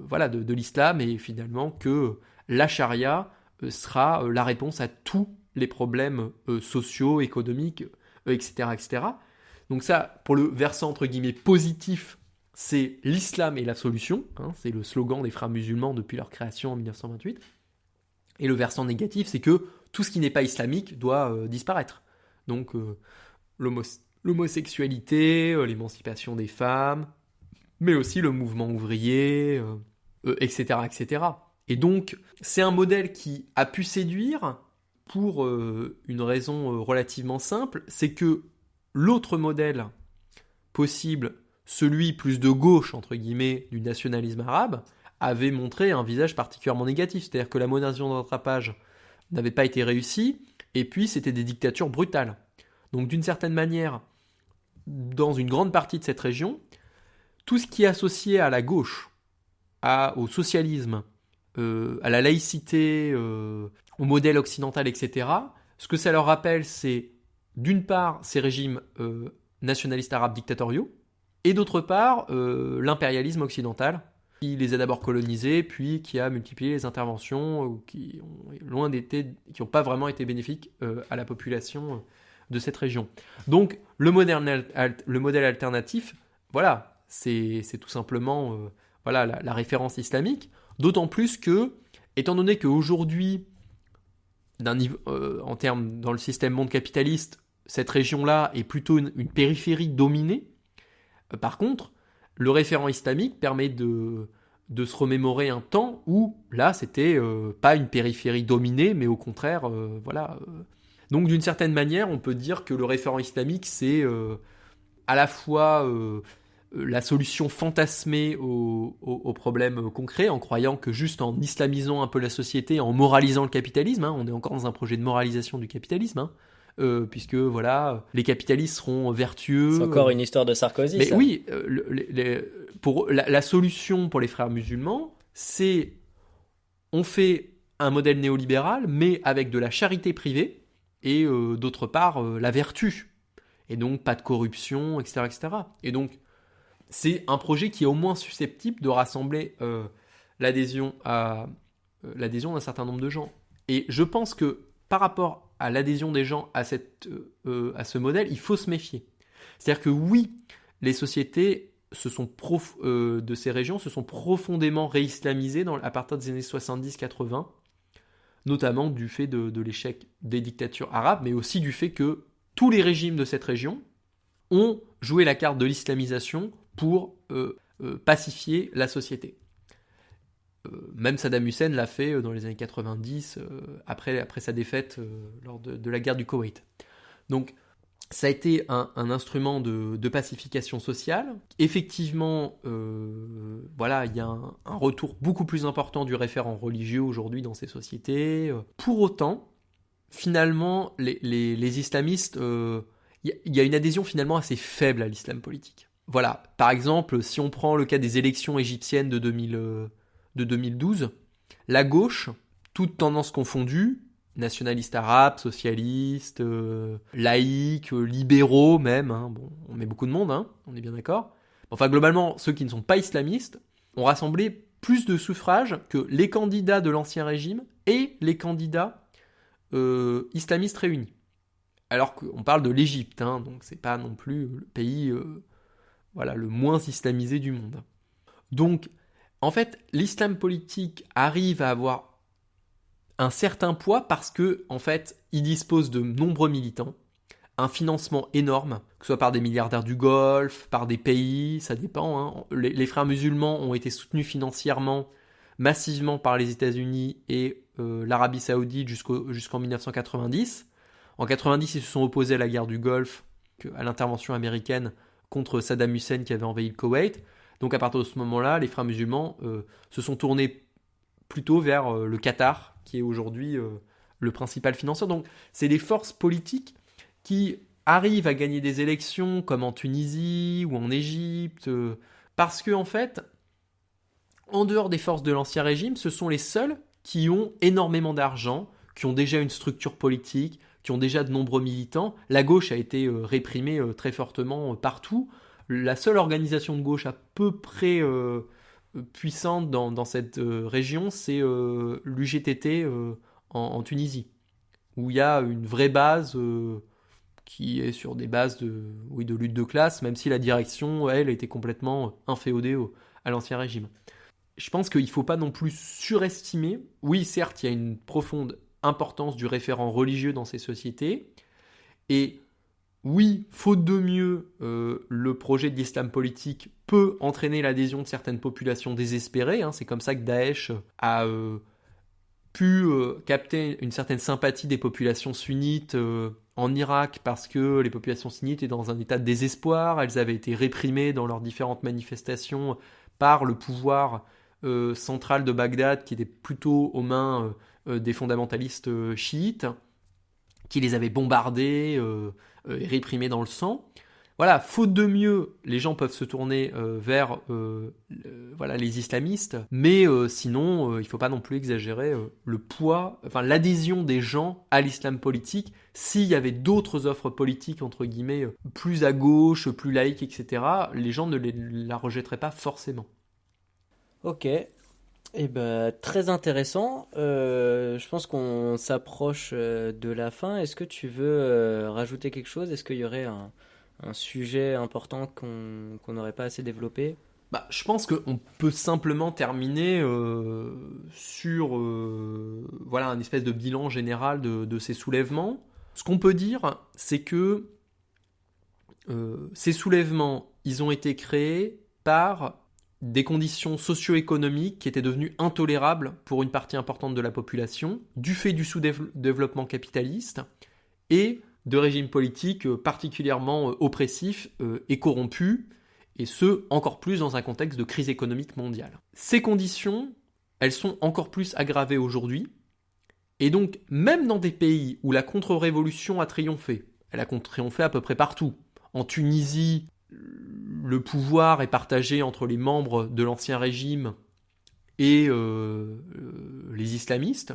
voilà, de, de l'islam et finalement que la charia sera la réponse à tous les problèmes sociaux, économiques, etc., etc. Donc ça, pour le versant entre guillemets positif, c'est l'islam et la solution. Hein, c'est le slogan des frères musulmans depuis leur création en 1928. Et le versant négatif, c'est que tout ce qui n'est pas islamique doit euh, disparaître. Donc euh, l'homosexualité, euh, l'émancipation des femmes, mais aussi le mouvement ouvrier, etc., etc. Et donc c'est un modèle qui a pu séduire, pour une raison relativement simple, c'est que l'autre modèle possible, celui plus de gauche, entre guillemets, du nationalisme arabe, avait montré un visage particulièrement négatif. C'est-à-dire que la modernisation d'attrapage n'avait pas été réussie, et puis c'était des dictatures brutales. Donc d'une certaine manière, dans une grande partie de cette région, tout ce qui est associé à la gauche, à, au socialisme, euh, à la laïcité, euh, au modèle occidental, etc., ce que ça leur rappelle, c'est d'une part ces régimes euh, nationalistes arabes dictatoriaux, et d'autre part l'impérialisme occidental, qui les a d'abord colonisés, puis qui a multiplié les interventions, qui ont loin qui n'ont pas vraiment été bénéfiques à la population de cette région. Donc le modèle, le modèle alternatif, voilà, c'est tout simplement voilà, la, référence islamique. D'autant plus que, étant donné qu'aujourd'hui, euh, en termes dans le système monde capitaliste, cette région-là est plutôt une, périphérie dominée. Euh, par contre, le référent islamique permet de, se remémorer un temps où là, c'était euh, pas une périphérie dominée, mais au contraire, voilà. Donc, d'une certaine manière, on peut dire que le référent islamique, c'est à la fois euh, la solution fantasmée aux, problèmes concrets, en croyant que juste en islamisant un peu la société, en moralisant le capitalisme, hein, on est encore dans un projet de moralisation du capitalisme, hein, euh, puisque voilà, les capitalistes seront vertueux. C'est encore une histoire de Sarkozy. Mais oui, euh, pour la, solution pour les frères musulmans, c'est on fait un modèle néolibéral, mais avec de la charité privée et d'autre part la vertu. Et donc pas de corruption, etc., etc. Et donc c'est un projet qui est au moins susceptible de rassembler euh, l'adhésion à euh, l'adhésion d'un certain nombre de gens. Et je pense que par rapport à l'adhésion des gens à, cette, euh, à ce modèle, il faut se méfier. C'est-à-dire que oui, les sociétés sont de ces régions se sont profondément réislamisées à partir des années 70-80, notamment du fait de, l'échec des dictatures arabes, mais aussi du fait que tous les régimes de cette région ont joué la carte de l'islamisation pour euh, euh, pacifier la société. Euh, même Saddam Hussein l'a fait dans les années 90, après, après sa défaite lors de, la guerre du Koweït. Donc, ça a été un, instrument de, pacification sociale. Effectivement, voilà, il y a un, retour beaucoup plus important du référent religieux aujourd'hui dans ces sociétés. Pour autant, finalement, les, islamistes, il euh, y, a une adhésion finalement assez faible à l'islam politique. Voilà, par exemple, si on prend le cas des élections égyptiennes de, 2000, de 2012, la gauche, toutes tendances confondues, nationalistes arabes, socialistes, euh, laïcs, euh, libéraux même, hein, on met beaucoup de monde, hein, on est bien d'accord. Enfin, globalement, ceux qui ne sont pas islamistes ont rassemblé plus de suffrages que les candidats de l'ancien régime et les candidats euh, islamistes réunis. Alors qu'on parle de l'Égypte, hein, donc c'est pas non plus le pays voilà, le moins islamisé du monde. Donc, en fait, l'islam politique arrive à avoir un certain poids parce que, en fait, il dispose de nombreux militants, un financement énorme, que ce soit par des milliardaires du Golfe, par des pays, ça dépend. Hein. Les, frères musulmans ont été soutenus financièrement massivement par les États-Unis et euh, l'Arabie Saoudite jusqu'en 1990. En 90, ils se sont opposés à la guerre du Golfe, à l'intervention américaine contre Saddam Hussein qui avait envahi le Koweït. Donc à partir de ce moment-là, les frères musulmans euh, se sont tournés plutôt vers euh, le Qatar, qui est aujourd'hui euh, le principal financeur. Donc c'est des forces politiques qui arrivent à gagner des élections comme en Tunisie ou en Égypte, parce que en fait, en dehors des forces de l'ancien régime, ce sont les seuls qui ont énormément d'argent, qui ont déjà une structure politique, qui ont déjà de nombreux militants. La gauche a été réprimée très fortement partout. La seule organisation de gauche à peu près puissante dans, cette euh, région, c'est euh, l'UGTT euh, en, Tunisie, où il y a une vraie base qui est sur des bases de, lutte de classe, même si la direction, elle, était complètement inféodée à l'ancien régime. Je pense qu'il ne faut pas non plus surestimer, oui, certes, il y a une profonde importance du référent religieux dans ces sociétés, et oui, faute de mieux, euh, le projet d'islam politique peut entraîner l'adhésion de certaines populations désespérées. Hein. C'est comme ça que Daesh a euh, pu euh, capter une certaine sympathie des populations sunnites en Irak parce que les populations sunnites étaient dans un état de désespoir. Elles avaient été réprimées dans leurs différentes manifestations par le pouvoir central de Bagdad qui était plutôt aux mains des fondamentalistes chiites qui les avait bombardées euh, réprimé dans le sang. Voilà, faute de mieux, les gens peuvent se tourner euh, vers euh, voilà, les islamistes, mais sinon, il ne faut pas non plus exagérer le poids, enfin l'adhésion des gens à l'islam politique. S'il y avait d'autres offres politiques, entre guillemets, plus à gauche, plus laïques, etc., les gens ne la rejetteraient pas forcément. Ok, eh ben, très intéressant. Euh, je pense qu'on s'approche euh, de la fin. Est-ce que tu veux euh, rajouter quelque chose? Est-ce qu'il y aurait un, sujet important qu'on n'aurait pas assez développé? Bah, je pense qu'on peut simplement terminer sur voilà un espèce de bilan général de, de ces soulèvements. Ce qu'on peut dire, c'est que ces soulèvements, ils ont été créés par des conditions socio-économiques qui étaient devenues intolérables pour une partie importante de la population, du fait du sous-développement capitaliste et de régimes politiques euh, particulièrement euh, oppressifs euh, et corrompus, et ce, encore plus dans un contexte de crise économique mondiale. Ces conditions, elles sont encore plus aggravées aujourd'hui, et donc même dans des pays où la contre-révolution a triomphé, elle a triomphé à peu près partout, en Tunisie, le pouvoir est partagé entre les membres de l'ancien régime et euh, euh, les islamistes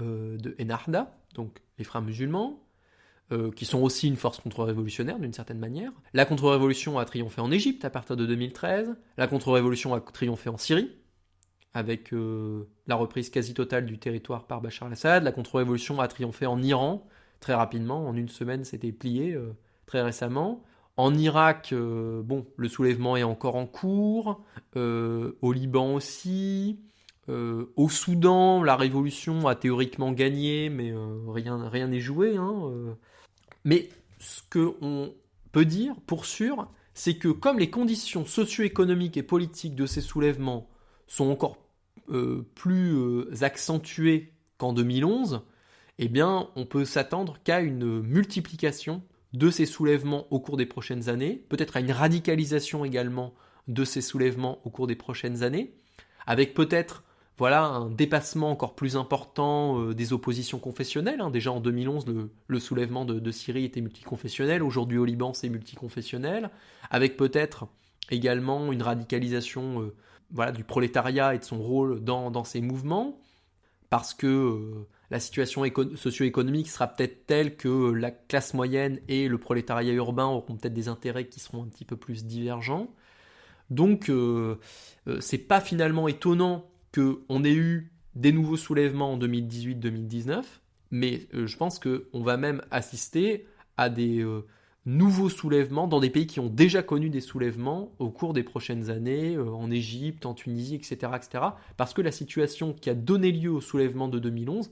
euh, de Enarda, donc les frères musulmans, qui sont aussi une force contre-révolutionnaire d'une certaine manière. La contre-révolution a triomphé en Égypte à partir de 2013, la contre-révolution a triomphé en Syrie, avec la reprise quasi totale du territoire par Bachar al-Assad, la contre-révolution a triomphé en Iran, très rapidement, en une semaine c'était plié, très récemment. En Irak, euh, bon, le soulèvement est encore en cours. Euh, au Liban aussi. Euh, au Soudan, la révolution a théoriquement gagné, mais rien rien n'est joué. Hein, mais ce qu'on peut dire, pour sûr, c'est que comme les conditions socio-économiques et politiques de ces soulèvements sont encore plus accentuées qu'en 2011, eh bien, on peut s'attendre qu'à une multiplication de ces soulèvements au cours des prochaines années, peut-être à une radicalisation également de ces soulèvements au cours des prochaines années, avec peut-être voilà un dépassement encore plus important euh, des oppositions confessionnelles. Hein. Déjà en 2011, le, soulèvement de, Syrie était multiconfessionnel. Aujourd'hui au Liban, c'est multiconfessionnel, avec peut-être également une radicalisation euh, voilà, du prolétariat et de son rôle dans, ces mouvements, parce que euh, la situation socio-économique sera peut-être telle que la classe moyenne et le prolétariat urbain auront peut-être des intérêts qui seront un petit peu plus divergents. Donc, c'est pas finalement étonnant qu'on ait eu des nouveaux soulèvements en 2018-2019, mais euh, je pense qu'on va même assister à des euh, nouveaux soulèvements dans des pays qui ont déjà connu des soulèvements au cours des prochaines années, euh, en Égypte, en Tunisie, etc., etc. Parce que la situation qui a donné lieu au soulèvement de 2011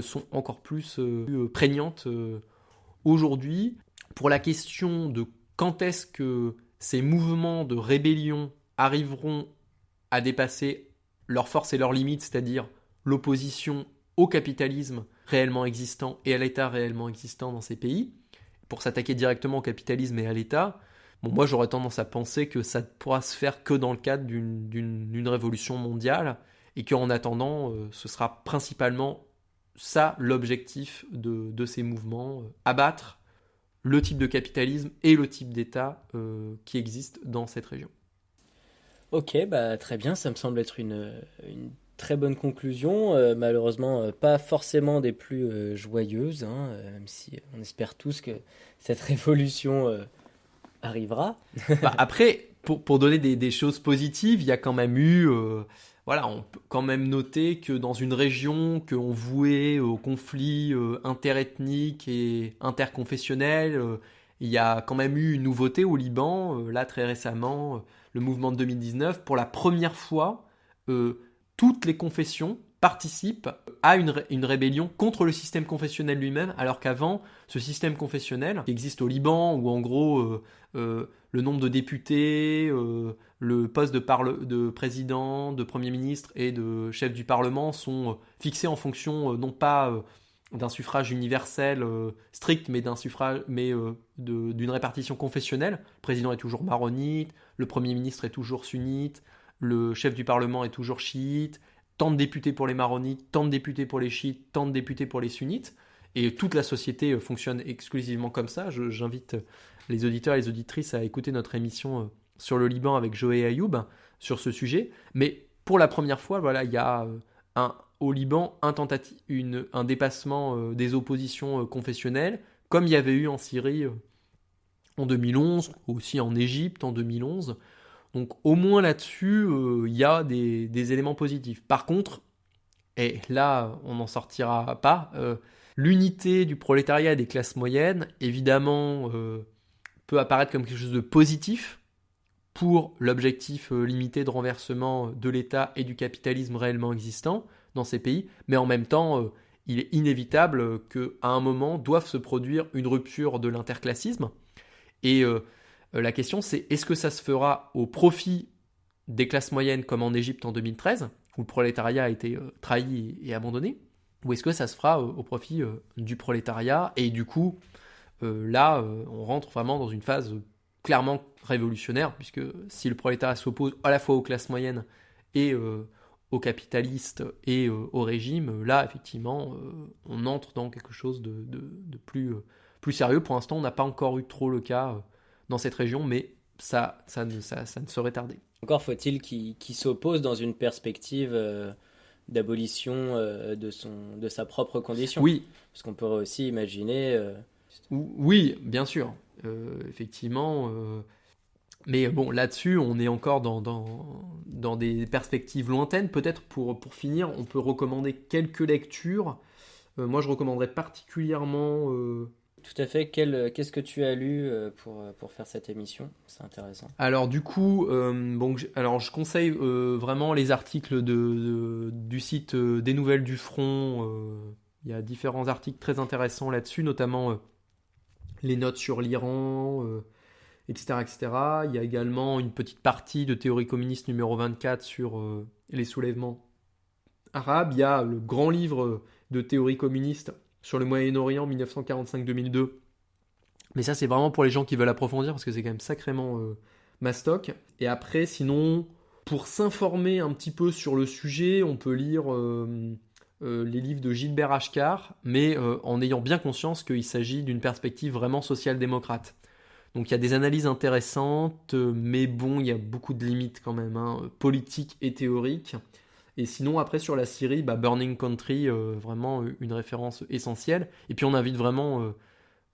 sont encore plus prégnantes aujourd'hui. Pour la question de quand est-ce que ces mouvements de rébellion arriveront à dépasser leur force et leurs limites, c'est-à-dire l'opposition au capitalisme réellement existant et à l'État réellement existant dans ces pays, pour s'attaquer directement au capitalisme et à l'État, bon, moi j'aurais tendance à penser que ça ne pourra se faire que dans le cadre d'une révolution mondiale, et qu'en attendant, euh, ce sera principalement ça l'objectif de, ces mouvements, euh, abattre le type de capitalisme et le type d'État euh, qui existe dans cette région. Ok, bah très bien, ça me semble être une, très bonne conclusion. Euh, malheureusement, pas forcément des plus euh, joyeuses, hein, même si on espère tous que cette révolution arrivera. Bah, après, pour, pour donner des, des, choses positives, il y a quand même eu, voilà, on peut quand même noter que dans une région qu'on vouait au conflit interethnique et interconfessionnel, il y a quand même eu une nouveauté au Liban, là très récemment le mouvement de 2019, pour la première fois, euh, toutes les confessions participent à une, rébellion contre le système confessionnel lui-même, alors qu'avant, ce système confessionnel qui existe au Liban, où en gros euh, euh, le nombre de députés, le poste de, de, président, de premier ministre et de chef du Parlement sont fixés en fonction non pas d'un suffrage universel euh, strict, mais mais euh, d'une répartition confessionnelle. Le président est toujours maronite, le premier ministre est toujours sunnite, le chef du parlement est toujours chiite, tant de députés pour les maronites, tant de députés pour les chiites, tant de députés pour les sunnites. Et toute la société euh, fonctionne exclusivement comme ça. J'invite les auditeurs et les auditrices à écouter notre émission sur le Liban avec Joé Ayoub sur ce sujet. Mais pour la première fois, voilà, il y a un, au Liban un, une, un dépassement euh, des oppositions euh, confessionnelles, comme il y avait eu en Syrie euh, en 2011, aussi en Égypte en 2011. Donc au moins là-dessus, il y a des, éléments positifs. Par contre, et là on n'en sortira pas, l'unité du prolétariat et des classes moyennes, évidemment, peut apparaître comme quelque chose de positif pour l'objectif limité de renversement de l'État et du capitalisme réellement existant dans ces pays, mais en même temps, euh, il est inévitable qu'à un moment doive se produire une rupture de l'interclassisme. Et euh, euh, la question, c'est est-ce que ça se fera au profit des classes moyennes comme en Égypte en 2013, où le prolétariat a été trahi et abandonné, ou est-ce que ça se fera au profit du prolétariat Et du coup, là, on rentre vraiment dans une phase clairement révolutionnaire, puisque si le prolétariat s'oppose à la fois aux classes moyennes et aux capitalistes et euh, au régime, là, effectivement, euh, on entre dans quelque chose de, plus, euh, plus sérieux. Pour l'instant, on n'a pas encore eu trop le cas dans cette région, mais ça, ça, ne, ça, ne saurait tarder. Encore faut-il qu'il s'oppose dans une perspective d'abolition de, son, de sa propre condition. Oui. Parce qu'on pourrait aussi imaginer... Oui, bien sûr. effectivement mais bon, là-dessus, on est encore dans, dans, des perspectives lointaines. Peut-être pour, pour finir, on peut recommander quelques lectures. Euh, moi, je recommanderais particulièrement... Euh, Tout à fait. Qu'est-ce que tu as lu euh, pour, pour faire cette émission? C'est intéressant. Alors du coup, bon, alors, je conseille vraiment les articles de, du site des Nouvelles du Front. Il y a différents articles très intéressants là-dessus, notamment les notes sur l'Iran etc., Il y a également une petite partie de théorie communiste numéro 24 sur euh, les soulèvements arabes. Il y a le grand livre de théorie communiste sur le Moyen-Orient 1945-2002. Mais ça, c'est vraiment pour les gens qui veulent approfondir parce que c'est quand même sacrément euh, mastoc. Et après, sinon, Pour s'informer un petit peu sur le sujet, on peut lire euh, euh, les livres de Gilbert Achcar, mais euh, en ayant bien conscience qu'il s'agit d'une perspective vraiment social-démocrate. Donc il y a des analyses intéressantes, mais bon, il y a beaucoup de limites quand même, hein, politiques et théoriques. Et sinon, après sur la Syrie, bah, Burning Country, vraiment une référence essentielle. Et puis on invite vraiment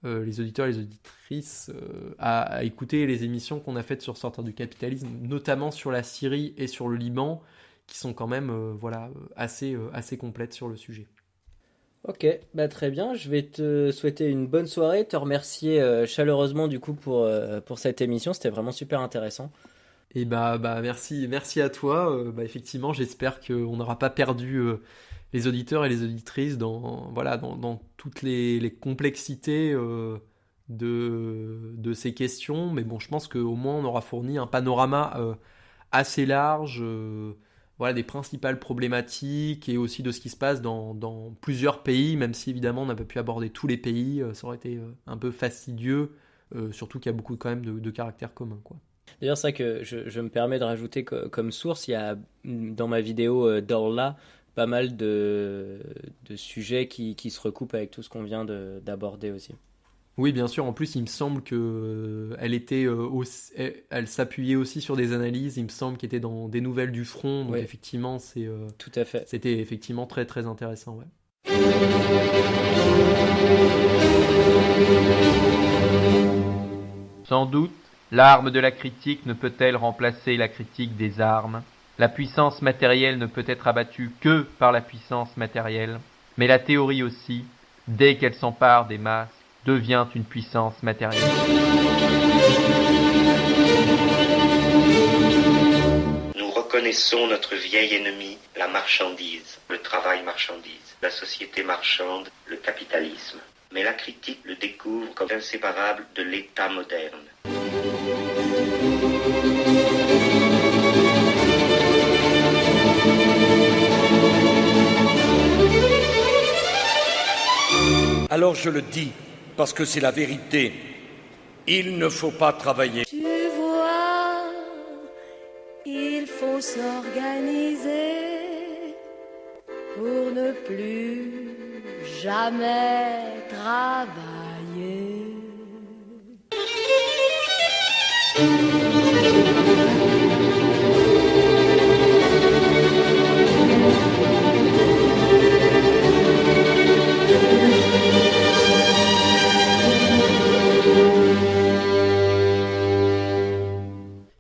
les auditeurs et les auditrices à, écouter les émissions qu'on a faites sur Sortir du capitalisme, notamment sur la Syrie et sur le Liban, qui sont quand même euh, voilà, assez, euh, assez complètes sur le sujet. Ok, bah très bien. Je vais te souhaiter une bonne soirée, te remercier euh, chaleureusement du coup pour, pour cette émission. C'était vraiment super intéressant. Et bah, bah merci, merci à toi. bah effectivement, j'espère qu'on n'aura pas perdu les auditeurs et les auditrices dans, voilà, dans, dans toutes les, les complexités de, de ces questions. Mais bon, je pense qu'au moins on aura fourni un panorama assez large voilà, des principales problématiques et aussi de ce qui se passe dans, plusieurs pays, même si évidemment on n'a pas pu aborder tous les pays, euh, ça aurait été euh, un peu fastidieux, euh, surtout qu'il y a beaucoup quand même de, caractères communs. Quoi. D'ailleurs, ça que je, me permets de rajouter comme source, il y a dans ma vidéo Dorla pas mal de, sujets qui, se recoupent avec tout ce qu'on vient d'aborder aussi. Oui, bien sûr. En plus, il me semble que euh, elle était euh, elle, s'appuyait aussi sur des analyses. Il me semble qu'elle était dans des nouvelles du front. Donc effectivement, c'est euh, tout à fait. C'était effectivement très très intéressant. Ouais. Sans doute, l'arme de la critique ne peut-elle remplacer la critique des armes. La puissance matérielle ne peut être abattue que par la puissance matérielle, mais la théorie aussi, dès qu'elle s'empare des masses, devient une puissance matérielle. Nous reconnaissons notre vieil ennemi, la marchandise, le travail marchandise, la société marchande, le capitalisme. Mais la critique le découvre comme inséparable de l'État moderne. Alors je le dis, parce que c'est la vérité. Il ne faut pas travailler. Tu vois, il faut s'organiser pour ne plus jamais travailler.